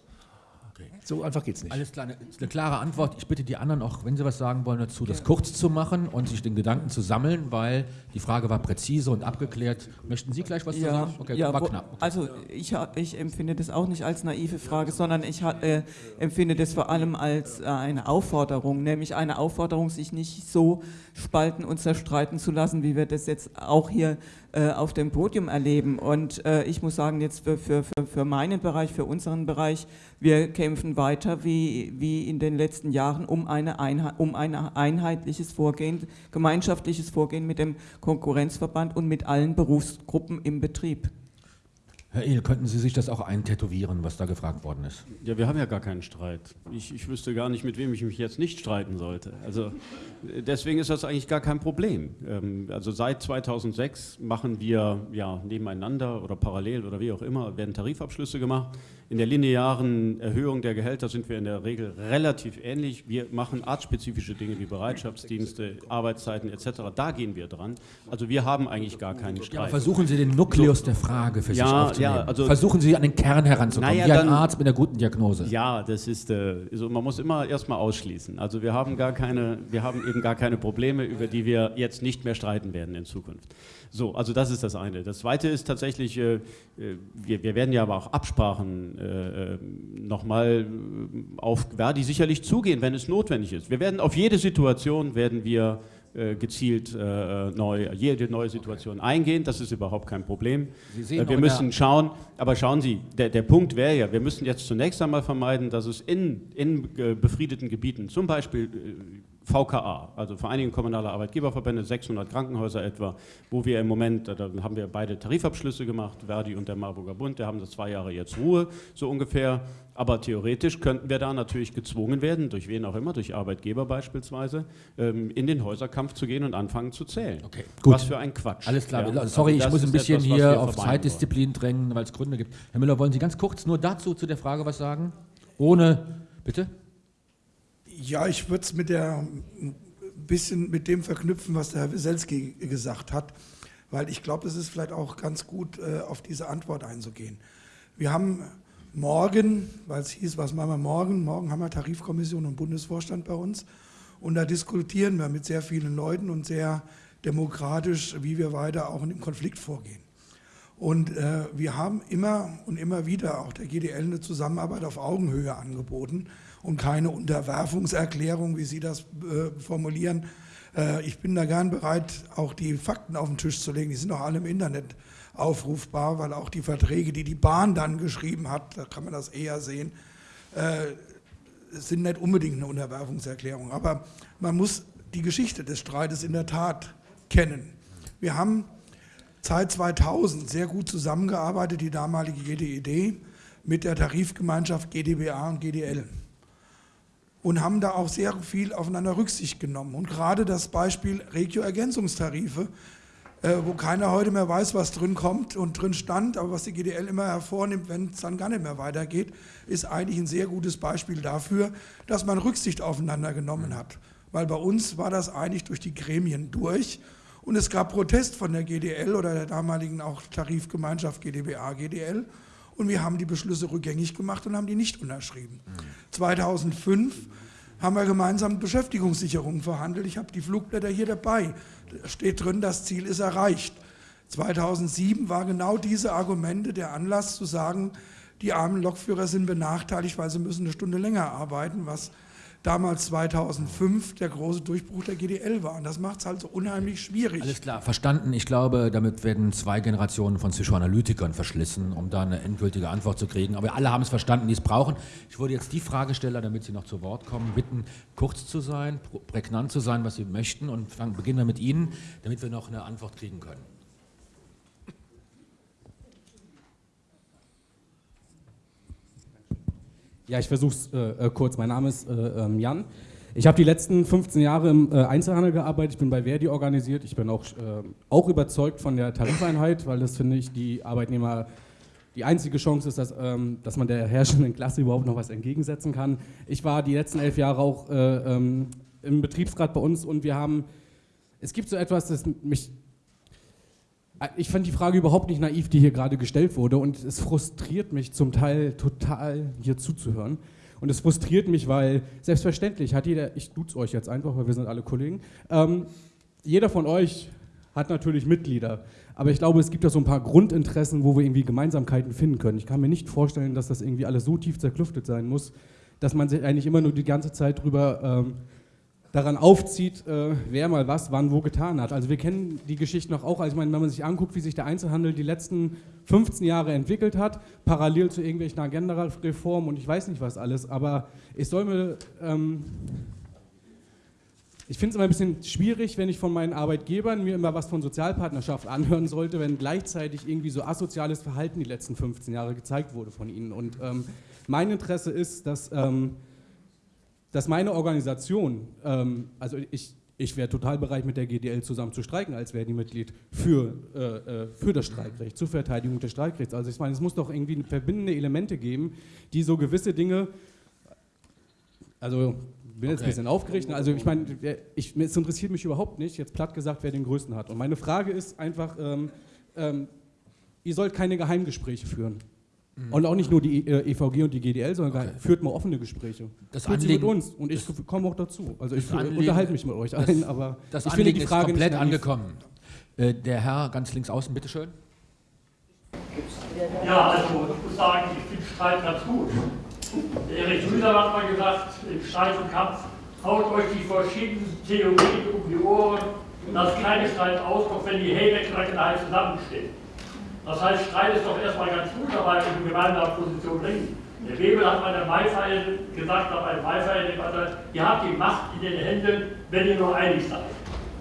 So einfach geht es nicht. Alles klar, eine, eine klare Antwort. Ich bitte die anderen auch, wenn sie was sagen wollen dazu, das kurz zu machen und sich den Gedanken zu sammeln, weil die Frage war präzise und abgeklärt. Möchten Sie gleich was zu Ja, sagen? Okay, ja, war wo- knapp. Also ich, ich empfinde das auch nicht als naive Frage, sondern ich äh, empfinde das vor allem als äh, eine Aufforderung, nämlich eine Aufforderung, sich nicht so spalten und zerstreiten zu lassen, wie wir das jetzt auch hier äh, auf dem Podium erleben. Und äh, ich muss sagen, jetzt für, für, für, meinen Bereich, für unseren Bereich, wir kämpfen weiter wie, wie in den letzten Jahren um, eine um ein einheitliches Vorgehen, gemeinschaftliches Vorgehen mit dem Konkurrenzverband und mit allen Berufsgruppen im Betrieb. Herr Ehl, könnten Sie sich das auch eintätowieren, was da gefragt worden ist? Ja, wir haben ja gar keinen Streit. Ich, ich wüsste gar nicht, mit wem ich mich jetzt nicht streiten sollte. Also deswegen ist das eigentlich gar kein Problem. Ähm, also seit 2006 machen wir ja nebeneinander oder parallel oder wie auch immer werden Tarifabschlüsse gemacht. In der linearen Erhöhung der Gehälter sind wir in der Regel relativ ähnlich. Wir machen artspezifische Dinge wie Bereitschaftsdienste, Arbeitszeiten etc. Da gehen wir dran. Also wir haben eigentlich gar keinen Ja, aber Streit. versuchen Sie den Nukleus der Frage für sich Ja, aufzunehmen. ja, also- versuchen Sie an den Kern heranzukommen, Naja, wie ein dann- Arzt mit einer guten Diagnose. Ja, das ist, äh, so, man muss immer erstmal ausschließen. Also wir haben gar keine, wir haben eben gar keine Probleme, über die wir jetzt nicht mehr streiten werden in Zukunft. So, also das ist das eine. Das zweite ist tatsächlich, äh, äh, wir, wir werden ja aber auch Absprachen äh, nochmal auf Verdi sicherlich zugehen, wenn es notwendig ist. Wir werden auf jede Situation werden wir äh, gezielt äh, neu, jede neue Situation eingehen. Das ist überhaupt kein Problem. Sie sehen Äh, auch wir müssen schauen, aber schauen Sie, der, der Punkt wäre ja, wir müssen jetzt zunächst einmal vermeiden, dass es in, in äh, befriedeten Gebieten, zum Beispiel äh, VKA, also Vereinigung kommunaler Arbeitgeberverbände, 600 Krankenhäuser etwa, wo wir im Moment, da da haben wir beide Tarifabschlüsse gemacht, Verdi und der Marburger Bund, der haben das zwei Jahre jetzt Ruhe, so ungefähr. Aber theoretisch könnten wir da natürlich gezwungen werden, durch wen auch immer, durch Arbeitgeber beispielsweise, ähm, in den Häuserkampf zu gehen und anfangen zu zählen. Okay, gut. Was für ein Quatsch. Alles klar, Ja, sorry, also ich das muss ein bisschen etwas, was hier auf Zeitdisziplin drängen, weil es Gründe gibt. Herr Müller, wollen Sie ganz kurz nur dazu, zu der Frage was sagen? Ohne, bitte? Ja, ich würde es mit der bisschen mit dem verknüpfen, was der Herr Wieselski gesagt hat, weil ich glaube, es ist vielleicht auch ganz gut, äh, auf diese Antwort einzugehen. Wir haben morgen, weil es hieß, was machen wir morgen? Morgen haben wir Tarifkommission und Bundesvorstand bei uns und da diskutieren wir mit sehr vielen Leuten und sehr demokratisch, wie wir weiter auch in dem Konflikt vorgehen. Und äh, wir haben immer und immer wieder auch der GDL eine Zusammenarbeit auf Augenhöhe angeboten und keine Unterwerfungserklärung, wie Sie das äh, formulieren. Äh, ich bin da gern bereit, auch die Fakten auf den Tisch zu legen. Die sind auch alle im Internet aufrufbar, weil auch die Verträge, die die Bahn dann geschrieben hat, da kann man das eher sehen, äh, sind nicht unbedingt eine Unterwerfungserklärung. Aber man muss die Geschichte des Streites in der Tat kennen. Wir haben Zeit 2000 sehr gut zusammengearbeitet, die damalige GDED, mit der Tarifgemeinschaft GdBA und GDL. Und haben da auch sehr viel aufeinander Rücksicht genommen. Und gerade das Beispiel Regio-Ergänzungstarife, äh, wo keiner heute mehr weiß, was drin kommt und drin stand, aber was die GDL immer hervornimmt, wenn es dann gar nicht mehr weitergeht, ist eigentlich ein sehr gutes Beispiel dafür, dass man Rücksicht aufeinander genommen hat. Weil bei uns war das eigentlich durch die Gremien durch und es gab Protest von der GDL oder der damaligen auch Tarifgemeinschaft GdBA, GDL und wir haben die Beschlüsse rückgängig gemacht und haben die nicht unterschrieben. 2005 haben wir gemeinsam Beschäftigungssicherung verhandelt. Ich habe die Flugblätter hier dabei. Da steht drin, das Ziel ist erreicht. 2007 war genau diese Argumente der Anlass zu sagen, die armen Lokführer sind benachteiligt, weil sie müssen eine Stunde länger arbeiten, was damals 2005 der große Durchbruch der GDL war. Und das macht es halt so unheimlich schwierig. Alles klar, verstanden. Ich glaube, damit werden zwei Generationen von Psychoanalytikern verschlissen, um da eine endgültige Antwort zu kriegen. Aber alle haben es verstanden, die es brauchen. Ich würde jetzt die Fragesteller, damit sie noch zu Wort kommen, bitten, kurz zu sein, pr- prägnant zu sein, was sie möchten. Und beginnen wir mit Ihnen, damit wir noch eine Antwort kriegen können. Ja, ich versuche es äh, äh, kurz. Mein Name ist äh, ähm, Jan. Ich habe die letzten 15 Jahre im äh, Einzelhandel gearbeitet. Ich bin bei Verdi organisiert. Ich bin auch, äh, auch überzeugt von der Tarifeinheit, weil das finde ich die Arbeitnehmer die einzige Chance ist, dass, ähm, dass man der herrschenden Klasse überhaupt noch was entgegensetzen kann. Ich war die letzten elf Jahre auch äh, ähm, im Betriebsrat bei uns und wir haben, es gibt so etwas, das mich ich fand die Frage überhaupt nicht naiv, die hier gerade gestellt wurde und es frustriert mich zum Teil total, hier zuzuhören. Und es frustriert mich, weil selbstverständlich hat jeder, ich duze euch jetzt einfach, weil wir sind alle Kollegen, ähm, jeder von euch hat natürlich Mitglieder. Aber ich glaube, es gibt ja so ein paar Grundinteressen, wo wir irgendwie Gemeinsamkeiten finden können. Ich kann mir nicht vorstellen, dass das irgendwie alles so tief zerklüftet sein muss, dass man sich eigentlich immer nur die ganze Zeit drüber ähm, daran aufzieht, äh, wer mal was, wann, wo getan hat. Also wir kennen die Geschichte noch auch, also ich meine, wenn man sich anguckt, wie sich der Einzelhandel die letzten 15 Jahre entwickelt hat, parallel zu irgendwelchen Agenda-Reformen und ich weiß nicht was alles, aber ich soll mir... Ähm, ich finde es immer ein bisschen schwierig, wenn ich von meinen Arbeitgebern mir immer was von Sozialpartnerschaft anhören sollte, wenn gleichzeitig irgendwie so asoziales Verhalten die letzten 15 Jahre gezeigt wurde von ihnen. Und ähm, mein Interesse ist, dass, ähm, dass meine Organisation, ähm, also ich, ich wäre total bereit, mit der GDL zusammen zu streiken als Verdi-Mitglied für, äh, äh, für das Streikrecht, zur Verteidigung des Streikrechts. Also ich meine, es muss doch irgendwie verbindende Elemente geben, die so gewisse Dinge, also ich bin jetzt ein bisschen aufgeregt. Also ich meine, ich, es interessiert mich überhaupt nicht, jetzt platt gesagt, wer den größten hat. Und meine Frage ist einfach, ähm, ähm, ihr sollt keine Geheimgespräche führen. Mhm. Und auch nicht nur die äh, EVG und die GDL, sondern okay. führt mal offene Gespräche. Das führt Anliegen, sie mit uns und ich komme auch dazu. Also ich Anliegen, unterhalte mich mit euch das, allen, aber das ich Anliegen finde die Frage ist komplett nicht angekommen. Äh, der Herr ganz links außen, bitteschön. Ja, also ich muss sagen, ich finde Streit ganz gut. Erich Müller hat mal gesagt, im Streit und Kampf, haut euch die verschiedenen Theorien um die Ohren, lasst keine Streit auskommen, wenn die Hände zusammenstehen. Das heißt, Streit ist doch erstmal ganz gut, aber in gemeinsamer Position bringen. Der Webel hat bei der Maifeier gesagt, nach einem Maifeier-Debatte, ihr habt die Macht in den Händen, wenn ihr nur einig seid.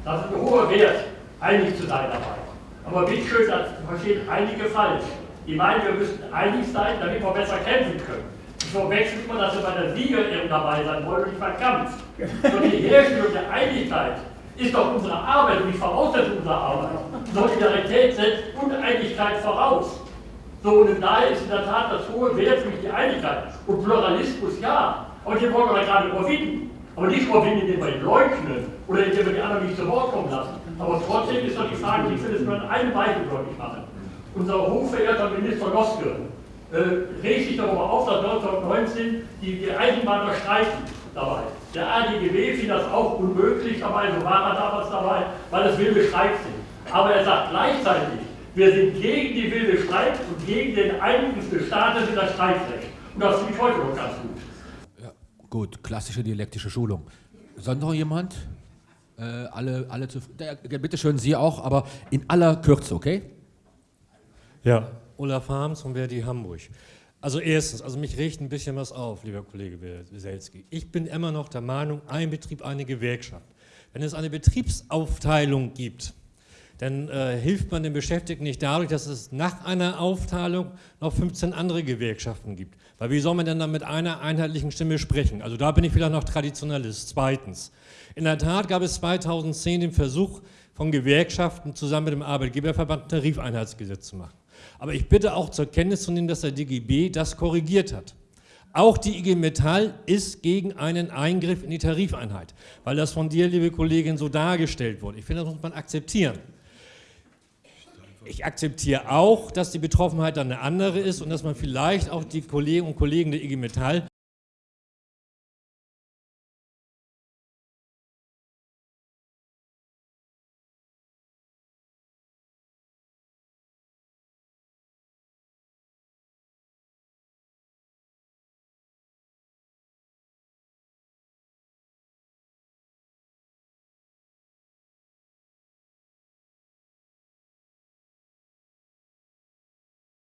Das ist ein hoher Wert, einig zu sein dabei. Aber bitteschön, das verstehen einige falsch. Die meinen, wir müssten einig sein, damit wir besser kämpfen können verwechselt man, dass wir bei der Siegerehrung dabei sein wollen und nicht beim Kampf. Und die Herstellung der Einigkeit ist doch unsere Arbeit und die Voraussetzung unserer Arbeit. Solidarität setzt Uneinigkeit voraus. So, und daher ist in der Tat das hohe Wert für die Einigkeit. Und Pluralismus ja, aber den wollen wir gerade überwinden. Aber nicht überwinden, indem wir ihn leugnen oder indem wir die anderen nicht zu Wort kommen lassen. Aber trotzdem ist doch die Frage, ich will es nur an einem Beispiel deutlich machen. Unser hochverehrter Minister Noske äh, regt sich darüber auf, dass 1919 die, die Eisenbahner streiken dabei. Der ADGB fiel das auch unmöglich dabei, so war er damals dabei, weil es wilde Streiks sind. Aber er sagt gleichzeitig, wir sind gegen die wilde Streik und gegen den Eingriff des Staates in das Streikrecht. Und das finde ich heute noch ganz gut. Ja, gut, klassische dialektische Schulung. Sonst noch jemand? Äh, alle, alle zu, bitte schön, Sie auch, aber in aller Kürze, okay? Ja, Olaf Harms von Verdi Hamburg. Also erstens, also mich regt ein bisschen was auf, lieber Kollege Weselski. Ich bin immer noch der Meinung, ein Betrieb, eine Gewerkschaft. Wenn es eine Betriebsaufteilung gibt, dann äh, hilft man den Beschäftigten nicht dadurch, dass es nach einer Aufteilung noch 15 andere Gewerkschaften gibt. Weil wie soll man denn dann mit einer einheitlichen Stimme sprechen? Also da bin ich vielleicht noch Traditionalist. Zweitens, in der Tat gab es 2010 den Versuch von Gewerkschaften zusammen mit dem Arbeitgeberverband ein Tarifeinheitsgesetz zu machen. Aber ich bitte auch zur Kenntnis zu nehmen, dass der DGB das korrigiert hat. Auch die IG Metall ist gegen einen Eingriff in die Tarifeinheit, weil das von dir, liebe Kollegin, so dargestellt wurde. Ich finde, das muss man akzeptieren. Ich akzeptiere auch, dass die Betroffenheit dann eine andere ist und dass man vielleicht auch die Kollegen und Kollegen der IG Metall